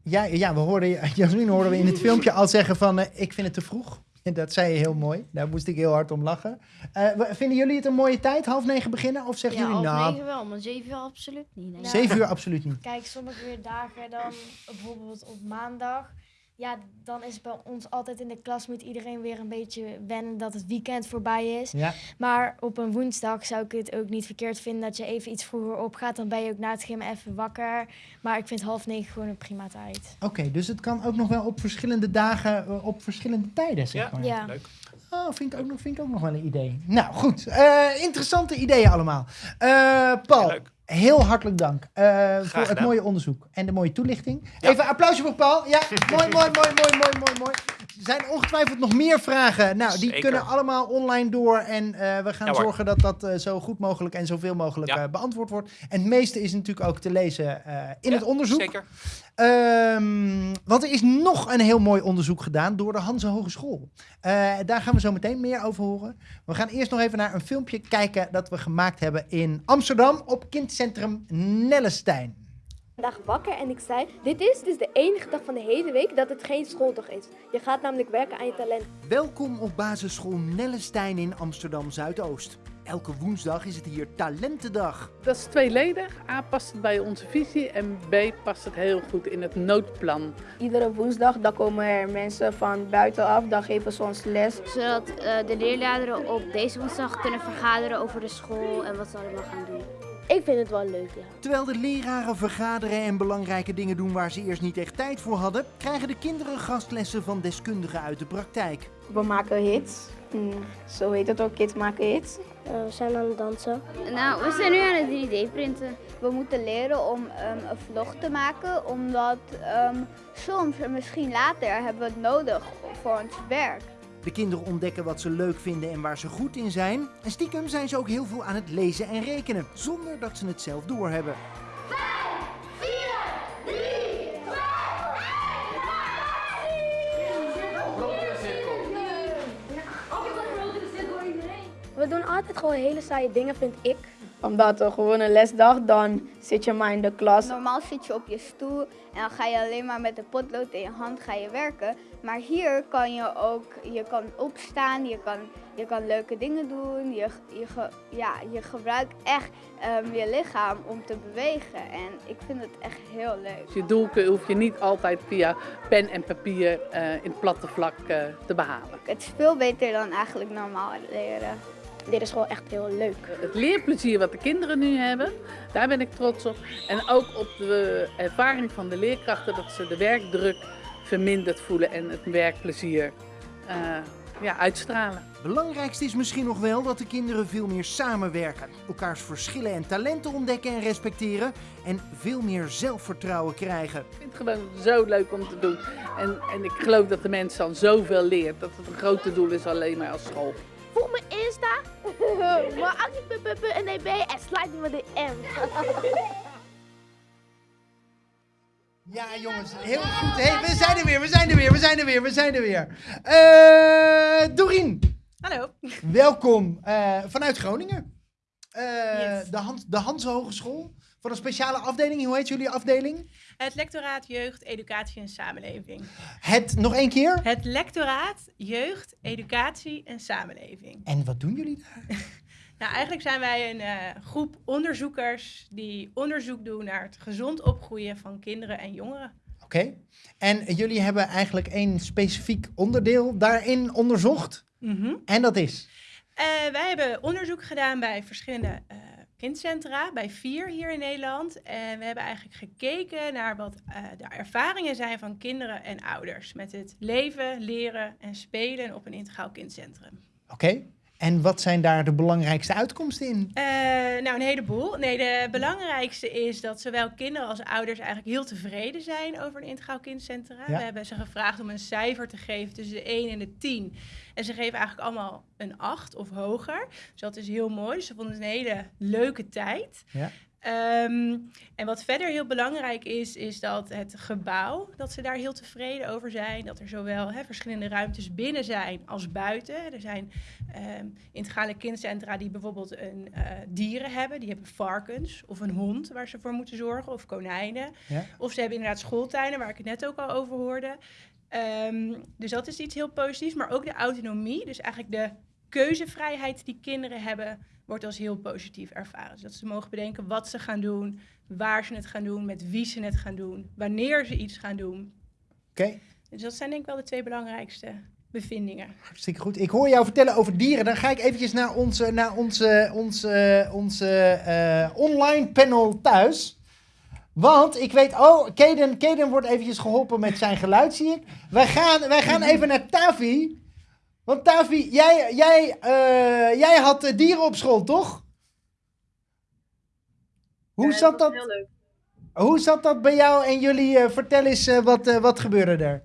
Ja, ja, we hoorden, Jasmin hoorden we in het filmpje al zeggen van, eh, ik vind het te vroeg. En dat zei je heel mooi. Daar moest ik heel hard om lachen. Eh, vinden jullie het een mooie tijd, half negen beginnen? Of zeggen Ja, jullie, half nou, negen wel, maar zeven uur absoluut niet. nee. zeven uur absoluut niet. Kijk, sommige dagen dan, bijvoorbeeld op maandag, ja, dan is bij ons altijd in de klas moet iedereen weer een beetje wennen dat het weekend voorbij is. Ja. Maar op een woensdag zou ik het ook niet verkeerd vinden dat je even iets vroeger opgaat. Dan ben je ook na het gym even wakker. Maar ik vind half negen gewoon een prima tijd. Oké, dus het kan ook nog wel op verschillende dagen, eh, op verschillende tijden, zeg maar. Ja. Leuk. Oh, vind ik, ook nog, vind ik ook nog wel een idee. Nou, goed. Eh, interessante ideeën allemaal. Eh, Paul, heel hartelijk dank eh, voor het mooie onderzoek en de mooie toelichting. Even een applausje voor Paul. Ja, mooi, mooi, mooi, mooi, mooi, mooi, mooi. Er zijn ongetwijfeld nog meer vragen. Nou, die Zeker. kunnen allemaal online door. En eh, we gaan Ja, zorgen dat dat eh, zo goed mogelijk en zoveel mogelijk Ja. eh, beantwoord wordt. En het meeste is natuurlijk ook te lezen in het onderzoek. Zeker. Ehm, want er is nog een heel mooi onderzoek gedaan door de Hanse Hogeschool. Daar gaan we zo meteen meer over horen. We gaan eerst nog even naar een filmpje kijken dat we gemaakt hebben in Amsterdam op kindcentrum Nellestein. Vandaag wakker en ik zei: Dit is dus de enige dag van de hele week dat het geen schooldag is. Je gaat namelijk werken aan je talent. Welkom op basisschool Nellestein in Amsterdam Zuidoost. Elke woensdag is het hier Talentendag. Dat is tweeledig. A past het bij onze visie en B past het heel goed in het noodplan. Iedere woensdag dan komen er mensen van buitenaf, dan geven ze ons les. Zodat eh, de leerlingen op deze woensdag kunnen vergaderen over de school en wat ze allemaal gaan doen. Ik vind het wel leuk, ja. Terwijl de leraren vergaderen en belangrijke dingen doen waar ze eerst niet echt tijd voor hadden, krijgen de kinderen gastlessen van deskundigen uit de praktijk. We maken hits. Hm, zo heet het ook, kids maken hits. we zijn aan het dansen. Nou, we zijn nu aan het 3D printen. We moeten leren om ehm, een vlog te maken, omdat ehm, soms en misschien later hebben we het nodig voor ons werk. De kinderen ontdekken wat ze leuk vinden en waar ze goed in zijn. En stiekem zijn ze ook heel veel aan het lezen en rekenen, zonder dat ze het zelf doorhebben. We doen altijd gewoon hele saaie dingen, vind ik. Omdat een gewone lesdag, dan zit je maar in de klas. Normaal zit je op je stoel en dan ga je alleen maar met de potlood in je hand ga je werken. Maar hier kan je ook, je kan opstaan, je kan, je kan leuke dingen doen. Je, je, ge- ja, je gebruikt echt ehm, je lichaam om te bewegen. En ik vind het echt heel leuk. Je doel hoef je niet altijd via pen en papier eh, in het platte vlak eh, te behalen. Het is veel beter dan eigenlijk normaal leren. Dit is gewoon echt heel leuk. Het leerplezier wat de kinderen nu hebben, daar ben ik trots op. En ook op de ervaring van de leerkrachten dat ze de werkdruk verminderd voelen en het werkplezier eh, ja, uitstralen. Belangrijkste is misschien nog wel dat de kinderen veel meer samenwerken, elkaars verschillen en talenten ontdekken en respecteren en veel meer zelfvertrouwen krijgen. Ik vind het gewoon zo leuk om te doen. En, en ik geloof dat de mens dan zoveel leert. Dat het een groter doel is alleen maar als school. Volg mijn Insta, maar actie.nb en sluit me de M. Ja, jongens, heel goed. Hey, we zijn er weer, we zijn er weer, we zijn er weer, we zijn er weer. Eh Dorien. Hallo. Welkom eh, vanuit Groningen. Eh, de, Hans, de Hans Hogeschool. Voor een speciale afdeling. Hoe heet jullie afdeling? Het lectoraat Jeugd, Educatie en Samenleving. Het, nog één keer. Het lectoraat Jeugd, Educatie en Samenleving. En wat doen jullie daar? Nou, eigenlijk zijn wij een eh, groep onderzoekers die onderzoek doen naar het gezond opgroeien van kinderen en jongeren. Oké. En jullie hebben eigenlijk één specifiek onderdeel daarin onderzocht. Mhm. En dat is? Eh, wij hebben onderzoek gedaan bij verschillende eh, kindcentra, bij vier hier in Nederland. En we hebben eigenlijk gekeken naar wat eh, de ervaringen zijn van kinderen en ouders met het leven, leren en spelen op een integraal kindcentrum. Oké. En wat zijn daar de belangrijkste uitkomsten in? Eh, nou, een heleboel. Nee, de belangrijkste is dat zowel kinderen als ouders eigenlijk heel tevreden zijn over een integraal kindcentra. Ja. We hebben ze gevraagd om een cijfer te geven tussen de 1 en de 10. En ze geven eigenlijk allemaal een 8 of hoger. Dus dat is heel mooi. Dus ze vonden het een hele leuke tijd. Ja. Ehm, en wat verder heel belangrijk is, is dat het gebouw, dat ze daar heel tevreden over zijn. Dat er zowel verschillende ruimtes binnen zijn als buiten. Er zijn ehm integrale kindcentra die bijvoorbeeld een eh, dieren hebben. Die hebben varkens of een hond waar ze voor moeten zorgen. Of konijnen. Ja. Of ze hebben inderdaad schooltuinen, waar ik het net ook al over hoorde. Ehm, dus dat is iets heel positiefs. Maar ook de autonomie, dus eigenlijk de keuzevrijheid die kinderen hebben, wordt als heel positief ervaren. Dus dat ze mogen bedenken wat ze gaan doen, waar ze het gaan doen, met wie ze het gaan doen, wanneer ze iets gaan doen. Oké. Dus dat zijn denk ik wel de twee belangrijkste bevindingen. Hartstikke goed. Ik hoor jou vertellen over dieren. Dan ga ik eventjes naar onze, naar onze, onze, onze eh, online panel thuis. Want ik weet, oh, Kaden, Kaden wordt eventjes geholpen met zijn geluid, zie ik. Wij gaan, wij gaan even naar Tavi. Want Tavi, jij, jij, eh, jij had eh, dieren op school, toch? Hoe zat dat? Heel leuk. Hoe zat dat bij jou en jullie? eh, vertel eens, wat, wat gebeurde er?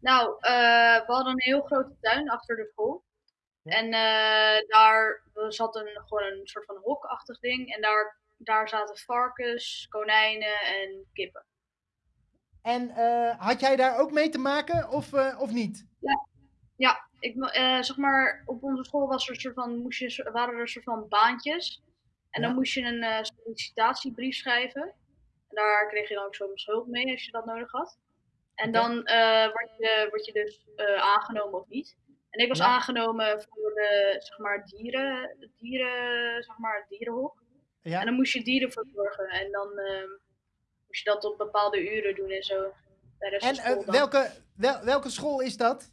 Nou, we hadden een heel grote tuin achter de school. En daar zat een, gewoon een soort van hokachtig ding. En daar, daar zaten varkens, konijnen en kippen. En had jij daar ook mee te maken of, of niet? Ja, ja ik, eh, zeg maar, op onze school was er een soort van, moest je, waren er een soort van baantjes. En dan moest je een eh, sollicitatiebrief schrijven. En daar kreeg je dan ook soms hulp mee als je dat nodig had. En dan eh, word, je, word je dus aangenomen of niet. En ik was Ja. aangenomen voor de, zeg maar, dieren, dieren, zeg maar, dierenhok. Ja. En dan moest je dieren verzorgen. En dan ehm, moest je dat op bepaalde uren doen en zo. Bij de En welke, wel, welke school is dat?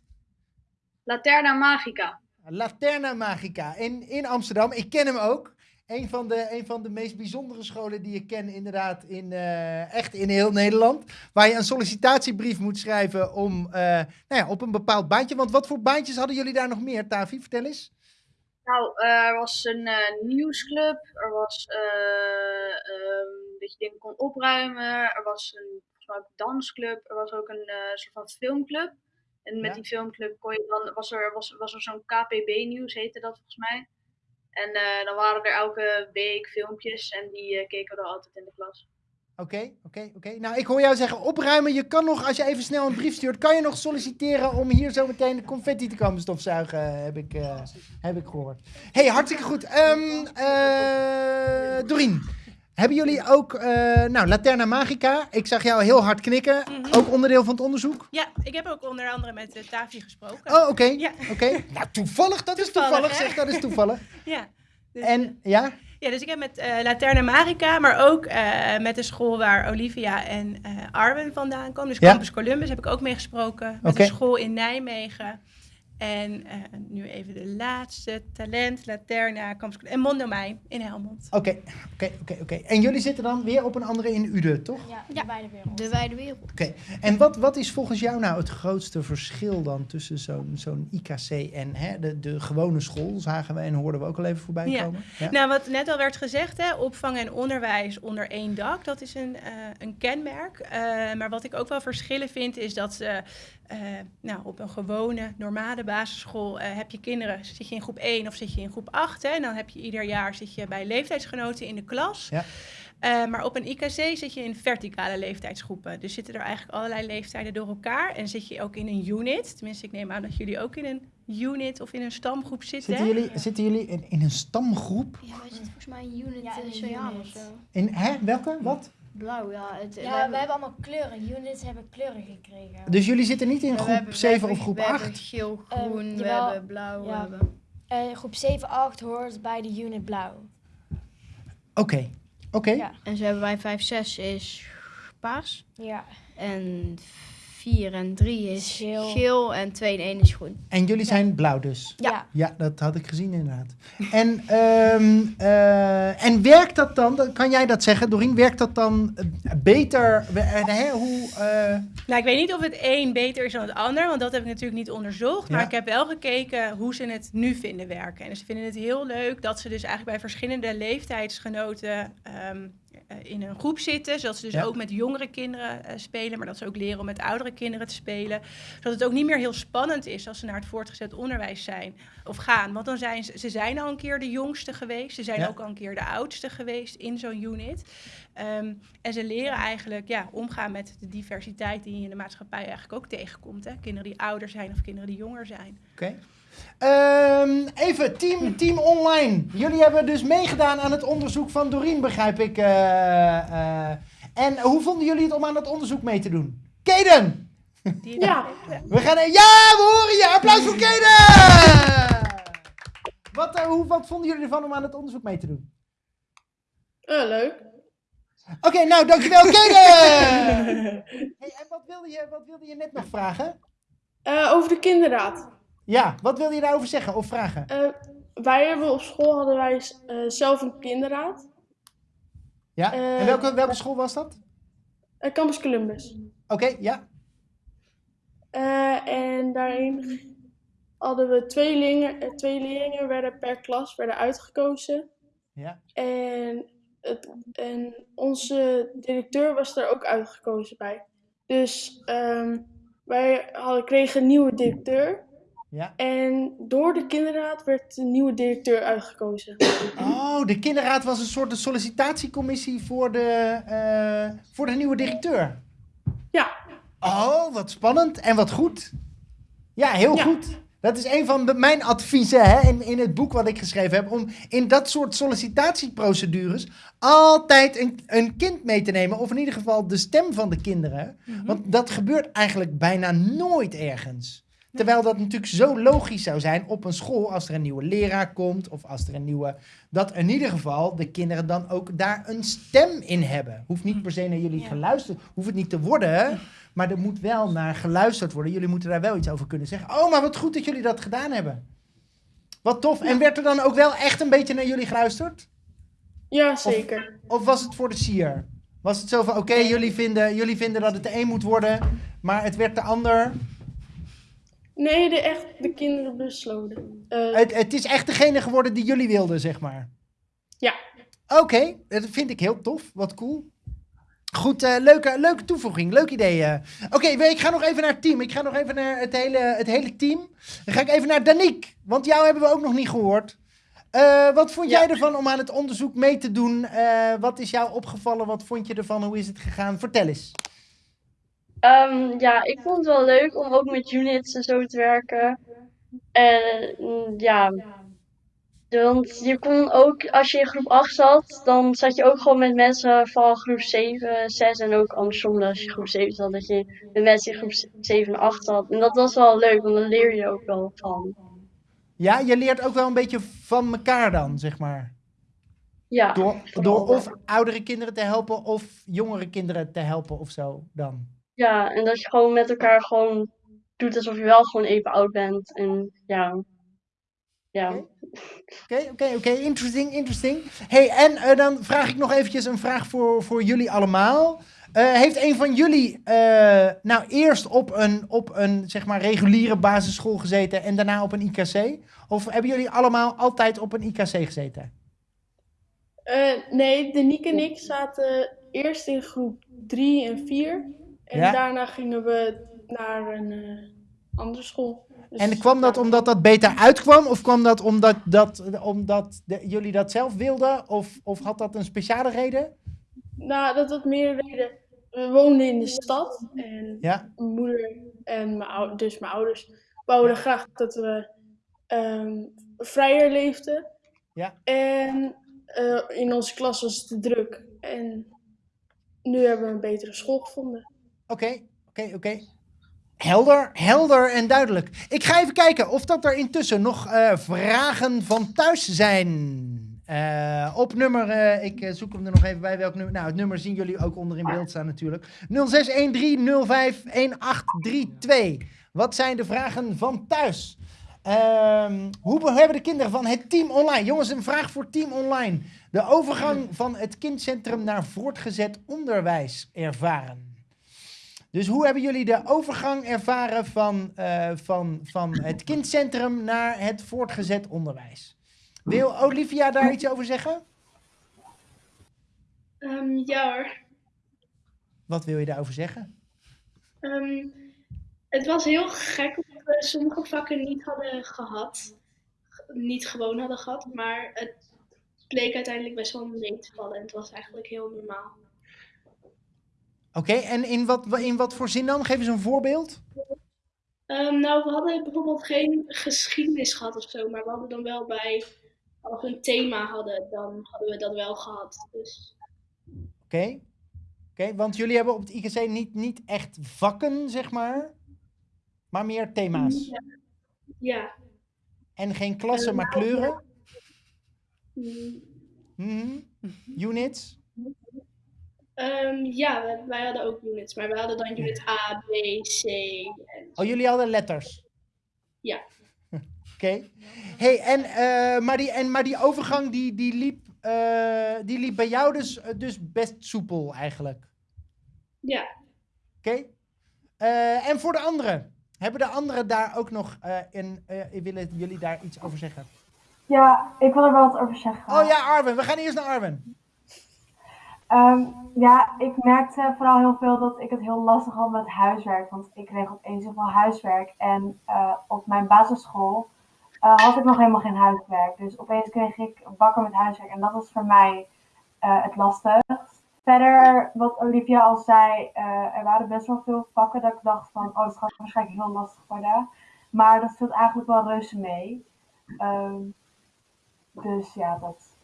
Laterna Magica. Laterna Magica in, in Amsterdam. Ik ken hem ook. Een van, de, een van de meest bijzondere scholen die ik ken, inderdaad, in, eh, echt in heel Nederland. Waar je een sollicitatiebrief moet schrijven om, eh, nou ja, op een bepaald baantje. Want wat voor baantjes hadden jullie daar nog meer, Tavi? Vertel eens. Nou, eh, er was een nieuwsclub, er was ehm, dat je dingen kon opruimen, er was een dansclub, er was ook een soort van filmclub. En met Ja. die filmclub kon je dan, was er, was, was er zo'n KPB-nieuws, heette dat volgens mij. En eh, dan waren er elke week filmpjes en die eh, keken we dan altijd in de klas. Oké, oké, oké. Nou, ik hoor jou zeggen opruimen. Je kan nog, als je even snel een brief stuurt, kan je nog solliciteren om hier zo meteen de confetti te komen stofzuigen, heb ik, eh, heb ik gehoord. hey, hartstikke goed. Eh, Dorien, hebben jullie ook, eh, nou, Laterna Magica. Ik zag jou heel hard knikken. Ook onderdeel van het onderzoek? Ja, ik heb ook onder andere met uh, Tavi gesproken. Oh, oké. Ja. oké. Nou, toevallig, dat is toevallig. hè? Zeg, dat is toevallig. ja. Dus, En, ja? Ja, dus ik heb met eh Laterna Magica, maar ook eh, met de school waar Olivia en eh Arwen vandaan komen. Dus Ja. Campus Columbus heb ik ook mee gesproken. Met een school in Nijmegen. En eh, nu even de laatste, Talent, Laterna, Campus Columbus en Mondomein in Helmond. Oké, oké, oké, oké. En jullie zitten dan weer op een andere in Ude, toch? Ja, de wijde wereld. De wijde wereld. Oké, en wat, wat is volgens jou nou het grootste verschil dan tussen zo'n zo'n IKC en hè, de, de gewone school? Zagen we en hoorden we ook al even voorbij Ja. komen. Nou, wat net al werd gezegd, hè, opvang en onderwijs onder één dak, dat is een, eh, een kenmerk. Eh, maar wat ik ook wel verschillen vind, is dat ze eh, nou, op een gewone, normale basisschool eh, heb je kinderen, zit je in groep 1 of zit je in groep 8. Hè, en dan heb je ieder jaar zit je bij leeftijdsgenoten in de klas. Ja. Eh, maar op een IKC zit je in verticale leeftijdsgroepen. Dus zitten er eigenlijk allerlei leeftijden door elkaar. En zit je ook in een unit. Tenminste, ik neem aan dat jullie ook in een unit of in een stamgroep zitten. Zitten jullie, zitten jullie in, in een stamgroep? Ja, wij zitten volgens mij in unit Ja, ja, in een sociaal unit. of zo. In, hè, welke? Wat? Blauw, ja. Het, Ja, we we hebben- hebben allemaal kleuren. Units hebben kleuren gekregen. Dus jullie zitten niet in groep hebben- we 7 hebben- of groep we hebben 8? geel, Ehm, groen, we jawel, hebben blauw, we ja. hebben... Eh, groep 7, 8 hoort bij de unit blauw. Oké, oké. Ja. En zo hebben wij 5, 6 is paars. Ja. En 4 en 3 is Geel. geel. en 2 en 1 is groen. En jullie zijn blauw dus? Ja. Ja, dat had ik gezien inderdaad. En, ehm, eh, en werkt dat dan, kan jij dat zeggen, Doreen, werkt dat dan eh, beter? Eh, hè, hoe, eh, Nou, ik weet niet of het een beter is dan het ander, want dat heb ik natuurlijk niet onderzocht. Maar Ja. ik heb wel gekeken hoe ze het nu vinden werken. En ze vinden het heel leuk dat ze dus eigenlijk bij verschillende leeftijdsgenoten ehm, eh, in een groep zitten. Zodat ze dus Ja. ook met jongere kinderen eh, spelen, maar dat ze ook leren om met oudere kinderen te spelen. Zodat het ook niet meer heel spannend is als ze naar het voortgezet onderwijs zijn of gaan. Want dan zijn ze, ze zijn al een keer de jongste geweest. Ze zijn Ja. ook al een keer de oudste geweest in zo'n unit. Ehm, en ze leren eigenlijk ja, omgaan met de diversiteit die je in de maatschappij eigenlijk ook tegenkomt. Hè? Kinderen die ouder zijn of kinderen die jonger zijn. Oké. Ehm, even, team, team online. Jullie hebben dus meegedaan aan het onderzoek van Doreen, begrijp ik. eh, eh. en hoe vonden jullie het om aan het onderzoek mee te doen? Kaden! Ja. We gaan... Ja, we horen je! Applaus voor Kaden! Wat, eh, hoe, wat vonden jullie ervan om aan het onderzoek mee te doen? Eh, leuk. Oké, nou, dankjewel, Kaden! hey, en wat wilde, je, wat wilde je net nog vragen? Eh, over de kinderraad. Ja, wat wilde je daarover zeggen of vragen? Eh, wij hebben op school hadden wij eh, zelf een kinderraad. Ja, eh, en welke, welke school was dat? Eh, Campus Columbus. Oké, ja. Eh, en daarin hadden we twee, leerlingen, eh, twee leerlingen werden per klas werden uitgekozen. Ja. En, het, en onze directeur was er ook uitgekozen bij. Dus ehm, wij hadden, kregen een nieuwe directeur. Ja. En door de kinderraad werd de nieuwe directeur uitgekozen. Oh, de kinderraad was een soort de sollicitatiecommissie voor de, eh, voor de nieuwe directeur. Ja. Oh, wat spannend en wat goed. Ja, heel goed. Dat is een van de- mijn adviezen hè, in, in het boek wat ik geschreven heb. Om in dat soort sollicitatieprocedures altijd een, een kind mee te nemen. Of in ieder geval de stem van de kinderen. Want dat gebeurt eigenlijk bijna nooit ergens. Terwijl dat natuurlijk zo logisch zou zijn op een school als er een nieuwe leraar komt of als er een nieuwe. Dat in ieder geval de kinderen dan ook daar een stem in hebben. Hoeft niet per se naar jullie geluisterd, hoeft het niet te worden. Maar er moet wel naar geluisterd worden. Jullie moeten daar wel iets over kunnen zeggen. Oh, maar wat goed dat jullie dat gedaan hebben. Wat tof. En werd er dan ook wel echt een beetje naar jullie geluisterd? Ja, zeker. Of, of was het voor de sier? Was het zo van, oké, jullie, vinden, jullie vinden dat het de een moet worden, maar het werd de ander. Nee, de, echt de kinderen besloten. Eh, Het, het is echt degene geworden die jullie wilden, zeg maar. Ja. Oké, dat vind ik heel tof. Wat cool. Goed, eh, leuke, leuke toevoeging. Leuk idee. eh. Oké, ik ga nog even naar het team. Ik ga nog even naar het hele, het hele team. Dan ga ik even naar Danique. Want jou hebben we ook nog niet gehoord. Eh, wat vond jij ervan om aan het onderzoek mee te doen? Wat is jou opgevallen? Wat vond je ervan? Hoe is het gegaan? Vertel eens. Ehm, ja, ik vond het wel leuk om ook met units en zo te werken. En mm, ja, want je kon ook, als je in groep 8 zat, dan zat je ook gewoon met mensen van groep 7, 6 en ook andersom. Als je groep 7 zat, dat je met mensen in groep 7 en 8 zat. En dat was wel leuk, want dan leer je ook wel van. Ja, je leert ook wel een beetje van elkaar dan, zeg maar. Ja, Door, door of oudere kinderen te helpen of jongere kinderen te helpen of zo dan. Ja, en dat je gewoon met elkaar gewoon doet alsof je wel gewoon even oud bent. En ja, ja. Oké, oké, oké. Interesting, interesting. hey, en eh, dan vraag ik nog eventjes een vraag voor, voor jullie allemaal. Eh, heeft een van jullie eh, nou eerst op een, op een zeg maar reguliere basisschool gezeten en daarna op een IKC? Of hebben jullie allemaal altijd op een IKC gezeten? Eh, nee, Denique en ik zaten eerst in groep 3 en 4. En Ja. daarna gingen we naar een eh, andere school. Dus En kwam dat omdat dat beter uitkwam? Of kwam dat omdat, dat, omdat de- jullie dat zelf wilden? Of, of had dat een speciale reden? Nou, dat had meer reden. We woonden in de stad en Ja. mijn moeder en mijn ouders, dus mijn ouders, wouden graag dat we ehm, vrijer leefden. Ja. En eh, in onze klas was het te druk. En nu hebben we een betere school gevonden. Oké, oké, oké. Helder, helder en duidelijk. Ik ga even kijken of dat er intussen nog eh, vragen van thuis zijn. Eh, op nummer, eh, ik zoek hem er nog even bij. Welk nummer? Nou, het nummer zien jullie ook onder in beeld staan natuurlijk. 0613051832. Wat zijn de vragen van thuis? Ehm, hoe hebben de kinderen van het team online? Jongens, een vraag voor team online. De overgang van het kindcentrum naar voortgezet onderwijs ervaren. Dus hoe hebben jullie de overgang ervaren van, eh, van, van het kindcentrum naar het voortgezet onderwijs? Wil Olivia daar iets over zeggen? Ehm, ja hoor. Wat wil je daarover zeggen? Ehm, het was heel gek omdat we sommige vakken niet hadden gehad. Niet gewoon hadden gehad, maar het bleek uiteindelijk best wel mee te vallen. En het was eigenlijk heel normaal. Oké, en in wat, in wat voor zin dan? Geef eens een voorbeeld. Ehm, nou, we hadden bijvoorbeeld geen geschiedenis gehad of zo, maar we hadden dan wel bij, als we een thema hadden, dan hadden we dat wel gehad. Dus Oké, Oké, want jullie hebben op het IKC niet, niet echt vakken, zeg maar, maar meer thema's. ja. ja. En geen klassen, Eh, maar nou, kleuren. Mm, Mhm. Units. Ehm, ja, wij hadden ook units, maar we hadden dan unit A, B, C en Oh, jullie hadden letters. ja. Oké. Hey, en, eh, maar, die, en, maar die overgang die, die, liep, eh, die liep bij jou dus, eh, dus best soepel eigenlijk. Ja. Oké. Eh, en voor de anderen? Hebben de anderen daar ook nog eh in, eh, willen jullie daar iets over zeggen? Ja, ik wil er wel wat over zeggen. Oh ja, Arwen. We gaan eerst naar Arwen. Ehm, ja, ik merkte vooral heel veel dat ik het heel lastig had met huiswerk. Want ik kreeg opeens zoveel huiswerk. En eh, op mijn basisschool eh, had ik nog helemaal geen huiswerk. Dus opeens kreeg ik bakken met huiswerk. En dat was voor mij eh, het lastigst. Verder, wat Olivia al zei, er waren best wel veel vakken dat ik dacht van, oh, dat gaat waarschijnlijk heel lastig worden. Maar dat viel eigenlijk wel reuze mee. Ehm, dus ja, dat.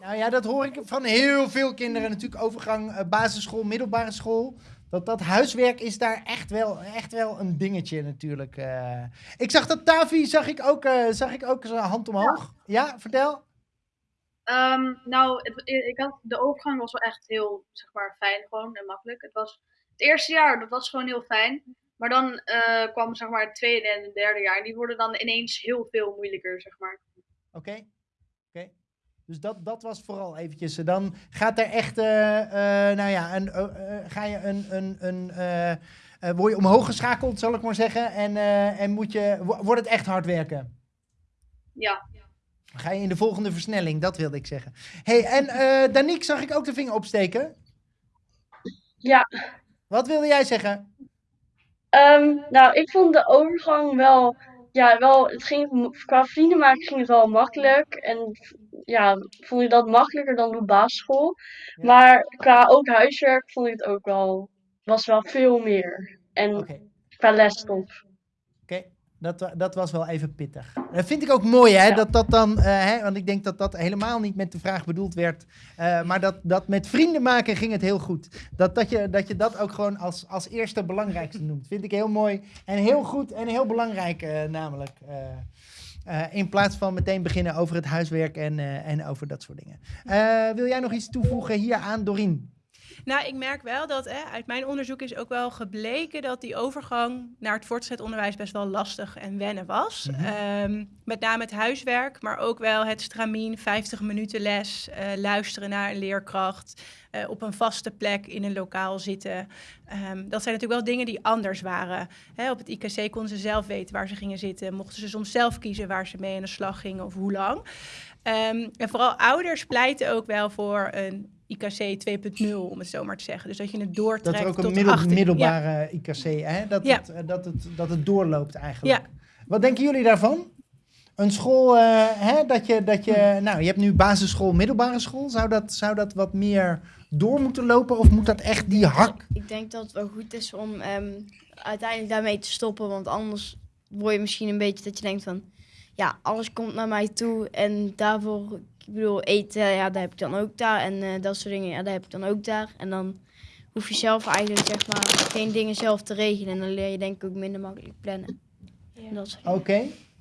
Nou ja, dat hoor ik van heel veel kinderen natuurlijk. Overgang eh, basisschool, middelbare school. Dat, dat huiswerk is daar echt wel, echt wel een dingetje natuurlijk. eh. Ik zag dat Tavi, zag ik ook, eh, zag ik ook zijn hand omhoog. Ja, vertel. Ehm, nou, het, ik had, de overgang was wel echt heel, zeg maar, fijn gewoon en makkelijk. Het was het eerste jaar, dat was gewoon heel fijn. Maar dan kwam, zeg maar, het tweede en het derde jaar. En die worden dan ineens heel veel moeilijker, zeg maar. Oké. Oké. Dus dat, dat was vooral eventjes. eh, Dan gaat er echt, eh, eh, nou ja, een, ga je een, een, een eh, eh, word je omhoog geschakeld, zal ik maar zeggen. En, eh, en moet je, wo- wordt het echt hard werken. Ja. Dan ga je in de volgende versnelling, dat wilde ik zeggen. hey, en eh Danique zag ik ook de vinger opsteken. Ja. Wat wilde jij zeggen? Ehm, nou, ik vond de overgang wel ja, wel, het ging, qua vrienden maken ging het wel makkelijk. En ja, vond ik dat makkelijker dan op basisschool. Maar qua ook huiswerk vond ik het ook wel, was wel veel meer. En qua lesstof. Oké, dat, dat was wel even pittig. Dat vind ik ook mooi, hè? Dat dat dan, eh, hè, want ik denk dat dat helemaal niet met de vraag bedoeld werd. eh, maar dat, dat met vrienden maken ging het heel goed. Dat, dat, je, dat je dat ook gewoon als, als eerste belangrijkste noemt. Vind ik heel mooi en heel goed en heel belangrijk, eh, namelijk. Eh, in plaats van meteen beginnen over het huiswerk en, eh, en over dat soort dingen. Eh, wil jij nog iets toevoegen hier aan, Dorien? Nou, ik merk wel dat hè, uit mijn onderzoek is ook wel gebleken dat die overgang naar het voortgezet onderwijs best wel lastig en wennen was. Mhm. Ehm, met name het huiswerk, maar ook wel het stramien, 50 minuten les, eh, luisteren naar een leerkracht, eh, op een vaste plek in een lokaal zitten. Ehm, dat zijn natuurlijk wel dingen die anders waren. Hè, op het IKC konden ze zelf weten waar ze gingen zitten, mochten ze soms zelf kiezen waar ze mee aan de slag gingen of hoe lang. Ehm, en vooral ouders pleiten ook wel voor een IKC 2.0, om het zo maar te zeggen. Dus dat je het doortrekt Dat er ook een tot middel, 18. Ja. middelbare IKC, hè? Dat, Ja. het, eh, dat, het, dat het doorloopt eigenlijk. Ja. Wat denken jullie daarvan? Een school, eh, hè, dat je, dat je, nou, je hebt nu basisschool, middelbare school. Zou dat, zou dat wat meer door moeten lopen of moet dat echt die hak? Ik denk dat het wel goed is om ehm, uiteindelijk daarmee te stoppen. Want anders word je misschien een beetje dat je denkt van... Ja, alles komt naar mij toe. En daarvoor, ik bedoel, eten, ja, daar heb ik dan ook daar. En eh, dat soort dingen, ja, daar heb ik dan ook daar. En dan hoef je zelf eigenlijk, zeg maar, geen dingen zelf te regelen. En dan leer je denk ik ook minder makkelijk plannen. En dat soort dingen.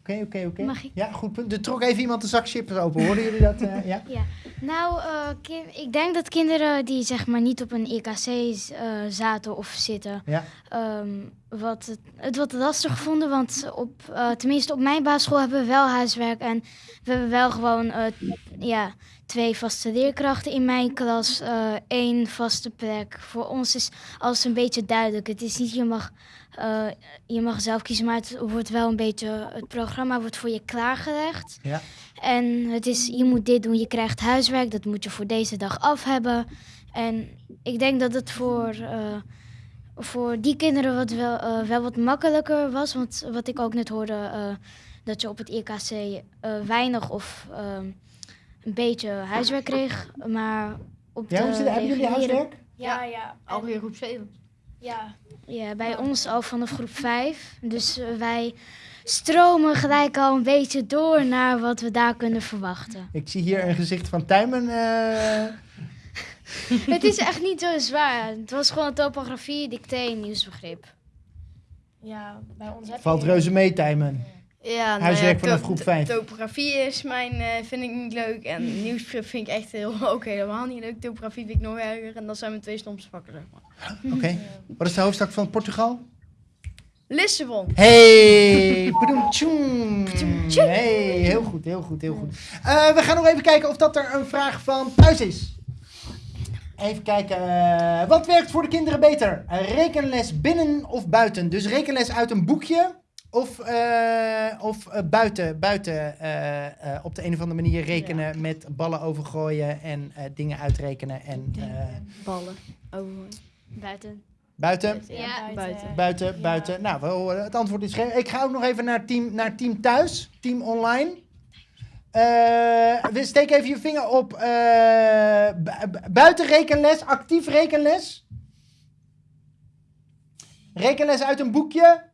Oké, oké, oké, oké. Mag ik? Ja, goed punt. Er trok even iemand de zak chips open. Hoorden jullie dat? eh, ja? Ja, nou, eh, ik denk dat kinderen die zeg maar niet op een EKC eh, zaten of zitten, Ja. ehm, wat het, het wat lastig vonden. Want op, tenminste op mijn basisschool hebben we wel huiswerk en we hebben wel gewoon ja, twee vaste leerkrachten in mijn klas, één vaste plek. Voor ons is alles een beetje duidelijk. Het is niet, je mag, eh, je mag zelf kiezen, maar het wordt wel een beetje, het programma wordt voor je klaargelegd. Ja. En het is, je moet dit doen, je krijgt huiswerk, dat moet je voor deze dag af hebben. En ik denk dat het voor, eh, voor die kinderen wat wel, eh, wel wat makkelijker was. Want wat ik ook net hoorde, eh, dat je op het IKC eh, weinig of ehm, een beetje huiswerk kreeg. Maar op Ja, de hoe zit het? Hebben jullie huiswerk? Ja, ja. Alweer groep 7. Ja. Ja, bij ons al vanaf groep 5. Dus eh, wij stromen gelijk al een beetje door naar wat we daar kunnen verwachten. Ik zie hier een gezicht van Tijmen. eh, het is echt niet zo zwaar. Het was gewoon topografie, dicté en nieuwsbegrip. Ja, bij ons heb valt je... reuze mee, Tijmen. Ja, nou Huiswerk ja, vanaf to- groep to- 5. Topografie is mijn, eh, vind ik niet leuk. En nieuwsbegrip vind ik echt heel, ook helemaal niet leuk. Topografie vind ik nog erger. En dat zijn mijn twee stomste vakken, zeg maar. Oké. Wat is de hoofdstad van Portugal? Lissabon. Hey, padoem. Hey, heel goed, heel goed, heel goed. Eh, we gaan nog even kijken of dat er een vraag van thuis is. Even kijken. eh, wat werkt voor de kinderen beter? Rekenles binnen of buiten? Dus rekenles uit een boekje of, eh, of eh, buiten, buiten eh, eh, op de een of andere manier rekenen met ballen overgooien en eh, dingen uitrekenen en eh, Ballen. Oh, Buiten. buiten? Ja, buiten. Buiten, buiten. Nou, we horen, het antwoord is geen. Ik ga ook nog even naar team, naar team thuis, team online. Eh, we steek even je vinger op eh, bu- bu- buiten rekenles, actief rekenles. Rekenles uit een boekje.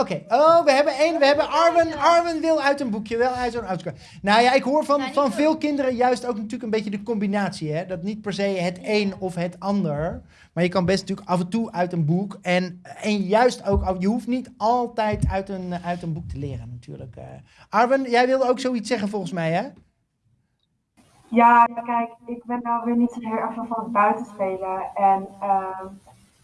Oké, oh, we hebben één. We hebben Arwen. Arwen wil uit een boekje, wel uit zo'n auto. Nou ja, ik hoor van, van veel kinderen juist ook natuurlijk een beetje de combinatie. Hè? Dat niet per se het een of het ander. Maar je kan best natuurlijk af en toe uit een boek. En, en juist ook, je hoeft niet altijd uit een, uit een boek te leren natuurlijk. eh. Arwen, jij wilde ook zoiets zeggen volgens mij, hè? Ja, kijk, ik ben nou weer niet zo heel erg van het buitenspelen. En ehm,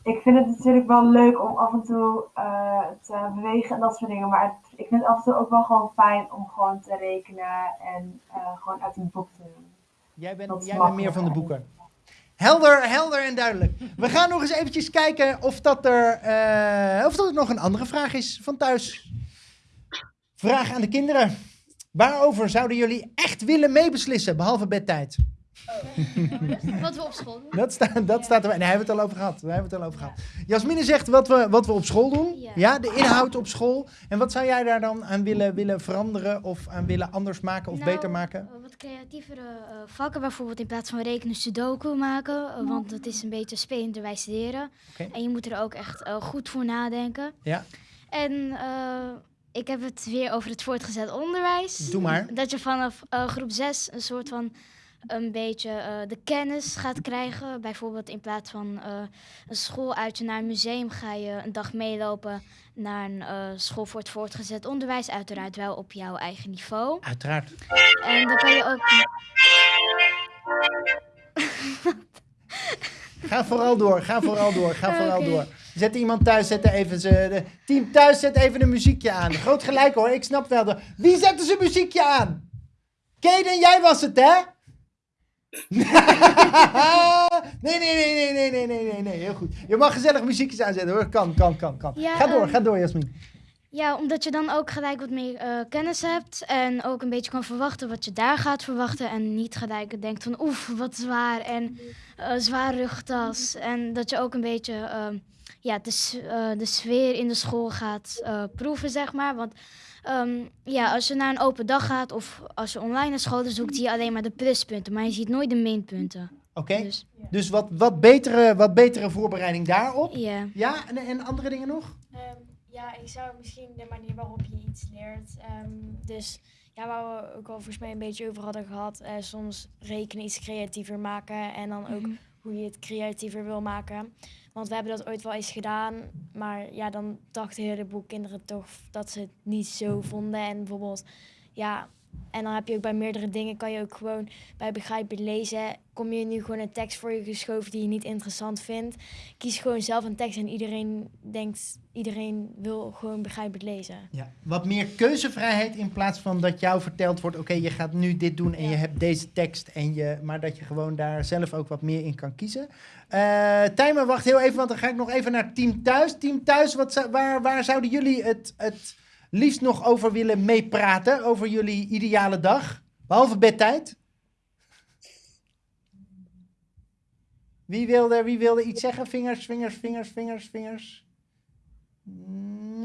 ik vind het natuurlijk wel leuk om af en toe eh, te bewegen en dat soort dingen. Maar het- ik vind het af en toe ook wel gewoon fijn om gewoon te rekenen en eh, gewoon uit een boek te doen. Jij bent, jij bent meer van de boeken. Helder, helder en duidelijk. We gaan nog eens eventjes kijken of dat er, eh, of dat er nog een andere vraag is van thuis. Vraag aan de kinderen. Waarover zouden jullie echt willen meebeslissen, behalve bedtijd? Wat we op school doen. Dat, staat, dat staat er. Nee, hebben we het al over gehad. Daar hebben we het al over gehad. Jasmine zegt wat we, wat we op school doen. Ja. Ja. de inhoud op school. En wat zou jij daar dan aan willen, willen veranderen of aan willen anders maken of Nou, beter maken? eh, wat creatievere eh, vakken, bijvoorbeeld in plaats van rekenen sudoku maken. eh, want dat is een beetje spelenderwijs leren. Oké. En je moet er ook echt goed voor nadenken. Ja, En ik heb het weer over het voortgezet onderwijs. Doe maar. Dat je vanaf groep 6 een soort van een beetje eh, de kennis gaat krijgen. Bijvoorbeeld in plaats van eh, een schooluitje naar een museum ga je een dag meelopen naar een eh, school voor het voortgezet onderwijs. Uiteraard wel op jouw eigen niveau. uiteraard. En dan kan je ook... Ga vooral door, ga vooral door, ga vooral door. Zet iemand thuis, zet er even ze, team thuis, zet even een muziekje aan. Groot gelijk hoor, ik snap wel. De, wie zette zijn muziekje aan? Kaden, jij was het hè? Nee, nee, nee, nee, nee, nee, nee, nee, nee, heel goed. Je mag gezellig muziekjes aanzetten hoor, kan, kan, kan, kan. Ja, ga door, ehm, ga door Jasmin. Ja, omdat je dan ook gelijk wat meer eh, kennis hebt. En ook een beetje kan verwachten wat je daar gaat verwachten. En niet gelijk denkt van oef, wat zwaar. En eh zwaar rugtas. En dat je ook een beetje ehm, ja, de, eh, de sfeer in de school gaat proeven, zeg maar. Want ehm, ja, als je naar een open dag gaat of als je online naar school zoekt, zie je alleen maar de pluspunten. Maar je ziet nooit de minpunten. Oké, dus, wat, wat, betere, wat betere voorbereiding daarop. Ja. Ja, en, en andere dingen nog? Ehm, ja, ik zou misschien de manier waarop je iets leert. ehm, dus ja, waar we ook al volgens mij een beetje over hadden gehad. eh, soms rekenen iets creatiever maken. En dan ook Mhm. hoe je het creatiever wil maken. Want we hebben dat ooit wel eens gedaan. Maar ja, dan dachten een heleboel kinderen toch dat ze het niet zo vonden. En bijvoorbeeld, ja. En dan heb je ook bij meerdere dingen, kan je ook gewoon bij begrijpen lezen. Kom je nu gewoon een tekst voor je geschoven die je niet interessant vindt. Kies gewoon zelf een tekst en iedereen denkt, iedereen wil gewoon begrijpend lezen. Ja, wat meer keuzevrijheid in plaats van dat jou verteld wordt: oké, je gaat nu dit doen en je hebt deze tekst. En je, maar dat je gewoon daar zelf ook wat meer in kan kiezen. Eh Tijmen, wacht heel even, want dan ga ik nog even naar Team Thuis. Team Thuis, wat, waar, waar zouden jullie het, het liefst nog over willen meepraten? Over jullie ideale dag? Behalve bedtijd. Wie wilde, wie wilde iets zeggen? Vingers, vingers, vingers, vingers, vingers.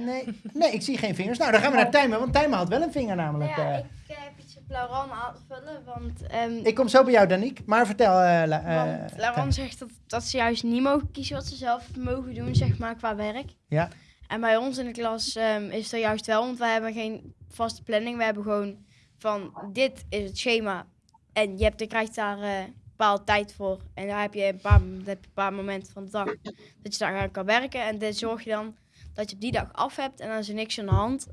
Nee, nee, ik zie geen vingers. Nou, dan gaan we naar Tijmen, want Tijmen had wel een vinger namelijk. Ja, eh. ik eh, heb iets op Lauran aan te vullen, want... ehm, Ik kom zo bij jou, Danique. Maar vertel, La- eh, want Lauran zegt dat, dat ze juist niet mogen kiezen wat ze zelf mogen doen, zeg maar, qua werk. Ja. En bij ons in de klas ehm, is dat juist wel, want wij hebben geen vaste planning. We hebben gewoon van, dit is het schema. En je, hebt, je krijgt daar eh, een bepaalde tijd voor. En daar heb je een paar, heb je een paar momenten van de dag dat je daar aan kan werken. En dan zorg je dan dat je op die dag af hebt en dan is er niks aan de hand.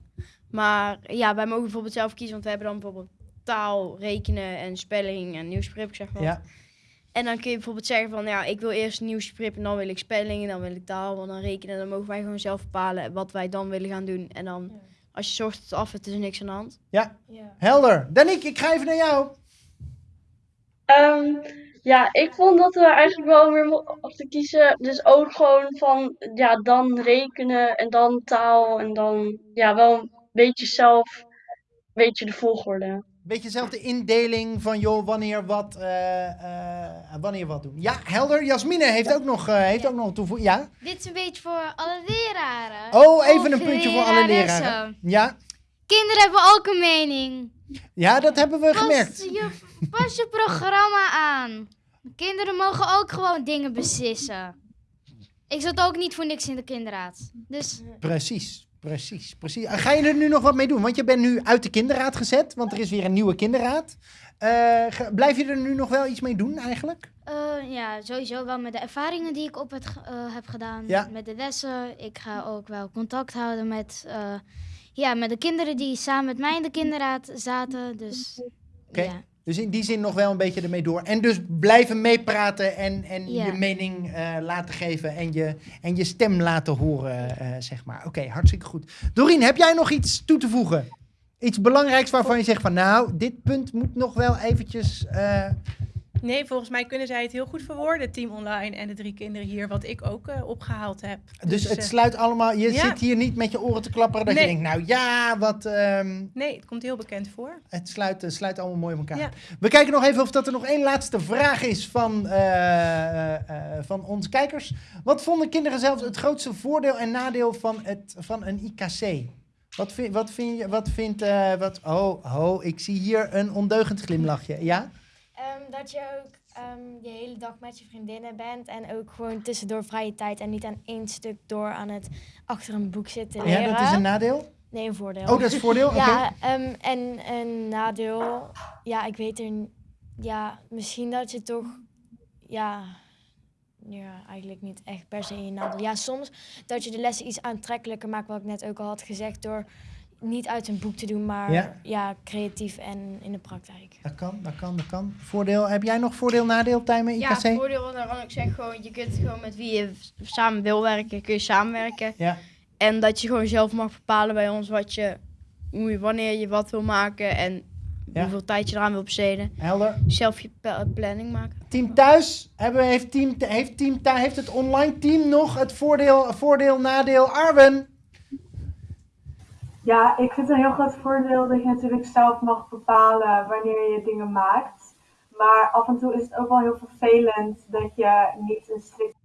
Maar ja, wij mogen bijvoorbeeld zelf kiezen, want we hebben dan bijvoorbeeld taal, rekenen en spelling en nieuwsgrip, zeg maar. Ja. En dan kun je bijvoorbeeld zeggen van, ja, ik wil eerst nieuwsgrip en dan wil ik spelling en dan wil ik taal en dan rekenen. Dan mogen wij gewoon zelf bepalen wat wij dan willen gaan doen. En dan, als je zorgt dat het af is, is er niks aan de hand. Ja, helder. Danique, ik ga even naar jou. Ehm, ja, ik vond dat we eigenlijk wel weer mochten kiezen. Dus ook gewoon van, ja, dan rekenen en dan taal en dan, ja, wel een beetje zelf, weet je, de volgorde. Beetje zelf de indeling van, joh, wanneer wat, eh, eh, wanneer wat doen. Ja, helder. Jasmine heeft ook nog, eh heeft ook nog toevoeging. Ja? Dit is een beetje voor alle leraren. Oh, even een puntje voor alle leraren. Ja, Kinderen hebben ook een mening. ja dat hebben we Pas gemerkt. je, pas je programma aan. Kinderen mogen ook gewoon dingen beslissen. Ik zat ook niet voor niks in de kinderraad. Dus Precies, precies, precies. Ga je er nu nog wat mee doen? Want je bent nu uit de kinderraad gezet, want er is weer een nieuwe kinderraad. Eh, blijf je er nu nog wel iets mee doen eigenlijk? eh, ja, sowieso wel met de ervaringen die ik op het, eh, heb gedaan. Ja. Met de lessen. Ik ga ook wel contact houden met, ja, met de kinderen die samen met mij in de kinderraad zaten. Dus Oké. ja. Dus in die zin nog wel een beetje ermee door. En dus blijven meepraten en, en Ja. je mening eh, laten geven en je, en je stem laten horen, eh, zeg maar. Oké, hartstikke goed. Dorien, heb jij nog iets toe te voegen? Iets belangrijks waarvan je zegt van nou, dit punt moet nog wel eventjes... eh, Nee, volgens mij kunnen zij het heel goed verwoorden, Team Online en de drie kinderen hier, wat ik ook eh, opgehaald heb. Dus het eh, sluit allemaal... Je ja. zit hier niet met je oren te klapperen dat Nee. je denkt, nou ja, wat... ehm, Nee, het komt heel bekend voor. Het sluit, sluit allemaal mooi op elkaar. Ja. We kijken nog even of dat er nog één laatste vraag is van, eh, van onze kijkers. Wat vonden kinderen zelf het grootste voordeel en nadeel van, het, van een IKC? Wat, vind, wat vind je, wat vindt, wat, oh, oh, ik zie hier een ondeugend glimlachje. Ja? Ehm, dat je ook ehm, de hele dag met je vriendinnen bent en ook gewoon tussendoor vrije tijd en niet aan één stuk door aan het achter een boek zitten leren. Ja, dat is een nadeel? Nee, een voordeel. Oh, dat is een voordeel? ja, ehm, en een nadeel, ja, ik weet er, ja, misschien dat je toch, ja, ja, eigenlijk niet echt per se een nadeel. Ja, soms dat je de lessen iets aantrekkelijker maakt, wat ik net ook al had gezegd, door niet uit een boek te doen, maar Ja. ja, creatief en in de praktijk. Dat kan, dat kan, dat kan. Voordeel, heb jij nog voordeel, nadeel, Tijmen, Ja, IKC? het voordeel daarvan ik zeg gewoon, je kunt gewoon met wie je samen wil werken, kun je samenwerken. Ja. En dat je gewoon zelf mag bepalen bij ons wat je, hoe je, wanneer je wat wil maken en Ja. hoeveel tijd je eraan wil besteden. Helder. Zelf je planning maken. Team thuis, hebben, heeft, team, heeft, team, heeft het online team nog het voordeel, voordeel nadeel? Arwen? Ja, ik vind het een heel groot voordeel dat je natuurlijk zelf mag bepalen wanneer je dingen maakt. Maar af en toe is het ook wel heel vervelend dat je niet een strikt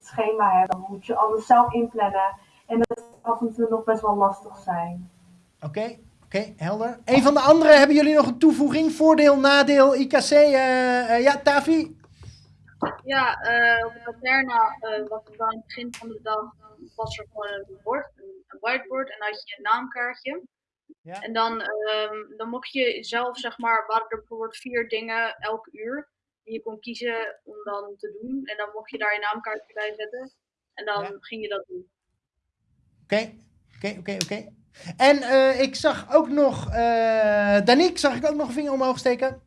schema hebt. Dan moet je alles zelf inplannen. En dat kan af en toe nog best wel lastig zijn. Oké, oké, helder. Een van de anderen, hebben jullie nog een toevoeging? Voordeel, nadeel, IKC? eh, eh, ja, Tavi? Ja, eh, op de eh was het dan aan het begin van de dag was er gewoon een bord, whiteboard en had je een naamkaartje. Ja. En dan, ehm, dan mocht je zelf, zeg maar, waren er bijvoorbeeld vier dingen elk uur die je kon kiezen om dan te doen. En dan mocht je daar je naamkaartje bij zetten. En dan ging je dat doen. Oké, oké, oké, oké. En eh, ik zag ook nog, eh Danique, zag ik ook nog een vinger omhoog steken?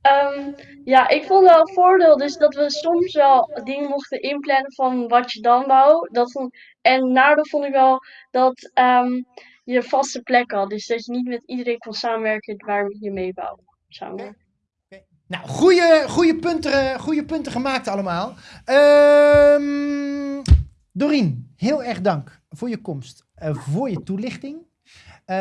Ehm, ja, ik vond wel een voordeel dus dat we soms wel dingen mochten inplannen van wat je dan wou. Dat vond, en nadeel vond ik wel dat ehm, je een vaste plek had. Dus dat je niet met iedereen kon samenwerken waar je mee wou samenwerken. Nou, goede, goede, punten, goede punten gemaakt allemaal. Ehm Dorien, heel erg dank voor je komst, eh, voor je toelichting. Eh,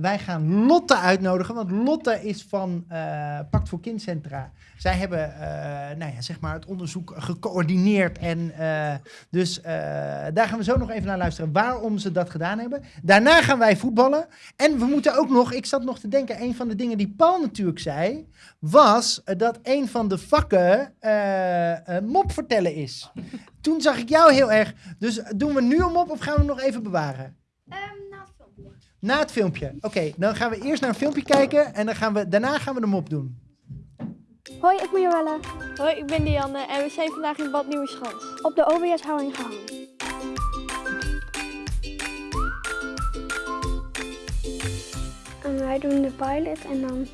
wij gaan Lotte uitnodigen, want Lotte is van eh Pact voor Kindcentra. Zij hebben eh, nou ja, zeg maar het onderzoek gecoördineerd. En, eh, dus eh, daar gaan we zo nog even naar luisteren waarom ze dat gedaan hebben. Daarna gaan wij voetballen. En we moeten ook nog, ik zat nog te denken, een van de dingen die Paul natuurlijk zei, was dat een van de vakken mop vertellen is. Toen zag ik jou heel erg. Dus doen we nu een mop of gaan we hem nog even bewaren? Na het filmpje. Oké, dan gaan we eerst naar een filmpje kijken en dan gaan we, daarna gaan we de mop doen. Hoi, ik ben Joelle. Hoi, ik ben Dianne en we zijn vandaag in Bad Nieuweschans. Op de OBS houding gehangen. En wij doen de pilot en dan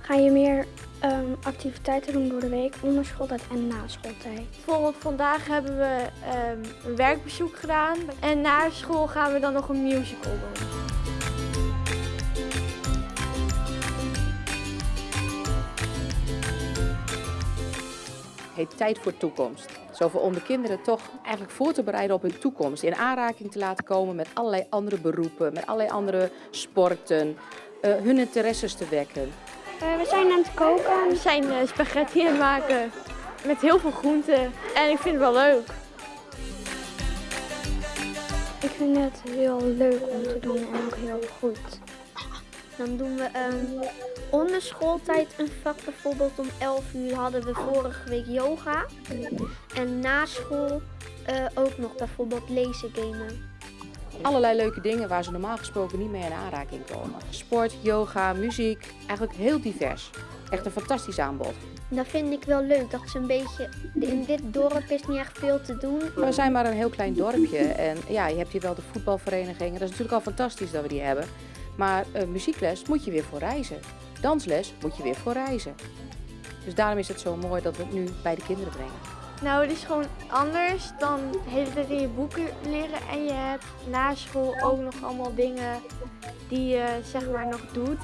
ga je meer ehm, activiteiten doen door de week, onder schooltijd en na schooltijd. Bijvoorbeeld vandaag hebben we ehm, een werkbezoek gedaan en na school gaan we dan nog een musical doen. Heet Tijd voor Toekomst. Zo voor om de kinderen toch eigenlijk voor te bereiden op hun toekomst. In aanraking te laten komen met allerlei andere beroepen, met allerlei andere sporten. eh, hun interesses te wekken. Eh, we zijn aan het koken. We zijn eh, spaghetti aan het maken met heel veel groenten en ik vind het wel leuk. Ik vind het heel leuk om te doen en ook heel goed. Dan doen we ehm, onder schooltijd een vak. Bijvoorbeeld om 11 uur hadden we vorige week yoga. En na school eh, ook nog bijvoorbeeld lezen, gamen. Allerlei leuke dingen waar ze normaal gesproken niet mee in aanraking komen. Sport, yoga, muziek, eigenlijk heel divers. Echt een fantastisch aanbod. Dat vind ik wel leuk. Dat is een beetje. In dit dorp is niet echt veel te doen. We zijn maar een heel klein dorpje en ja, je hebt hier wel de voetbalvereniging. Dat is natuurlijk al fantastisch dat we die hebben. Maar eh, muziekles moet je weer voor reizen. Dansles moet je weer voor reizen. Dus daarom is het zo mooi dat we het nu bij de kinderen brengen. Nou, het is gewoon anders dan de hele tijd in je boeken leren en je hebt na school ook nog allemaal dingen die je zeg maar nog doet.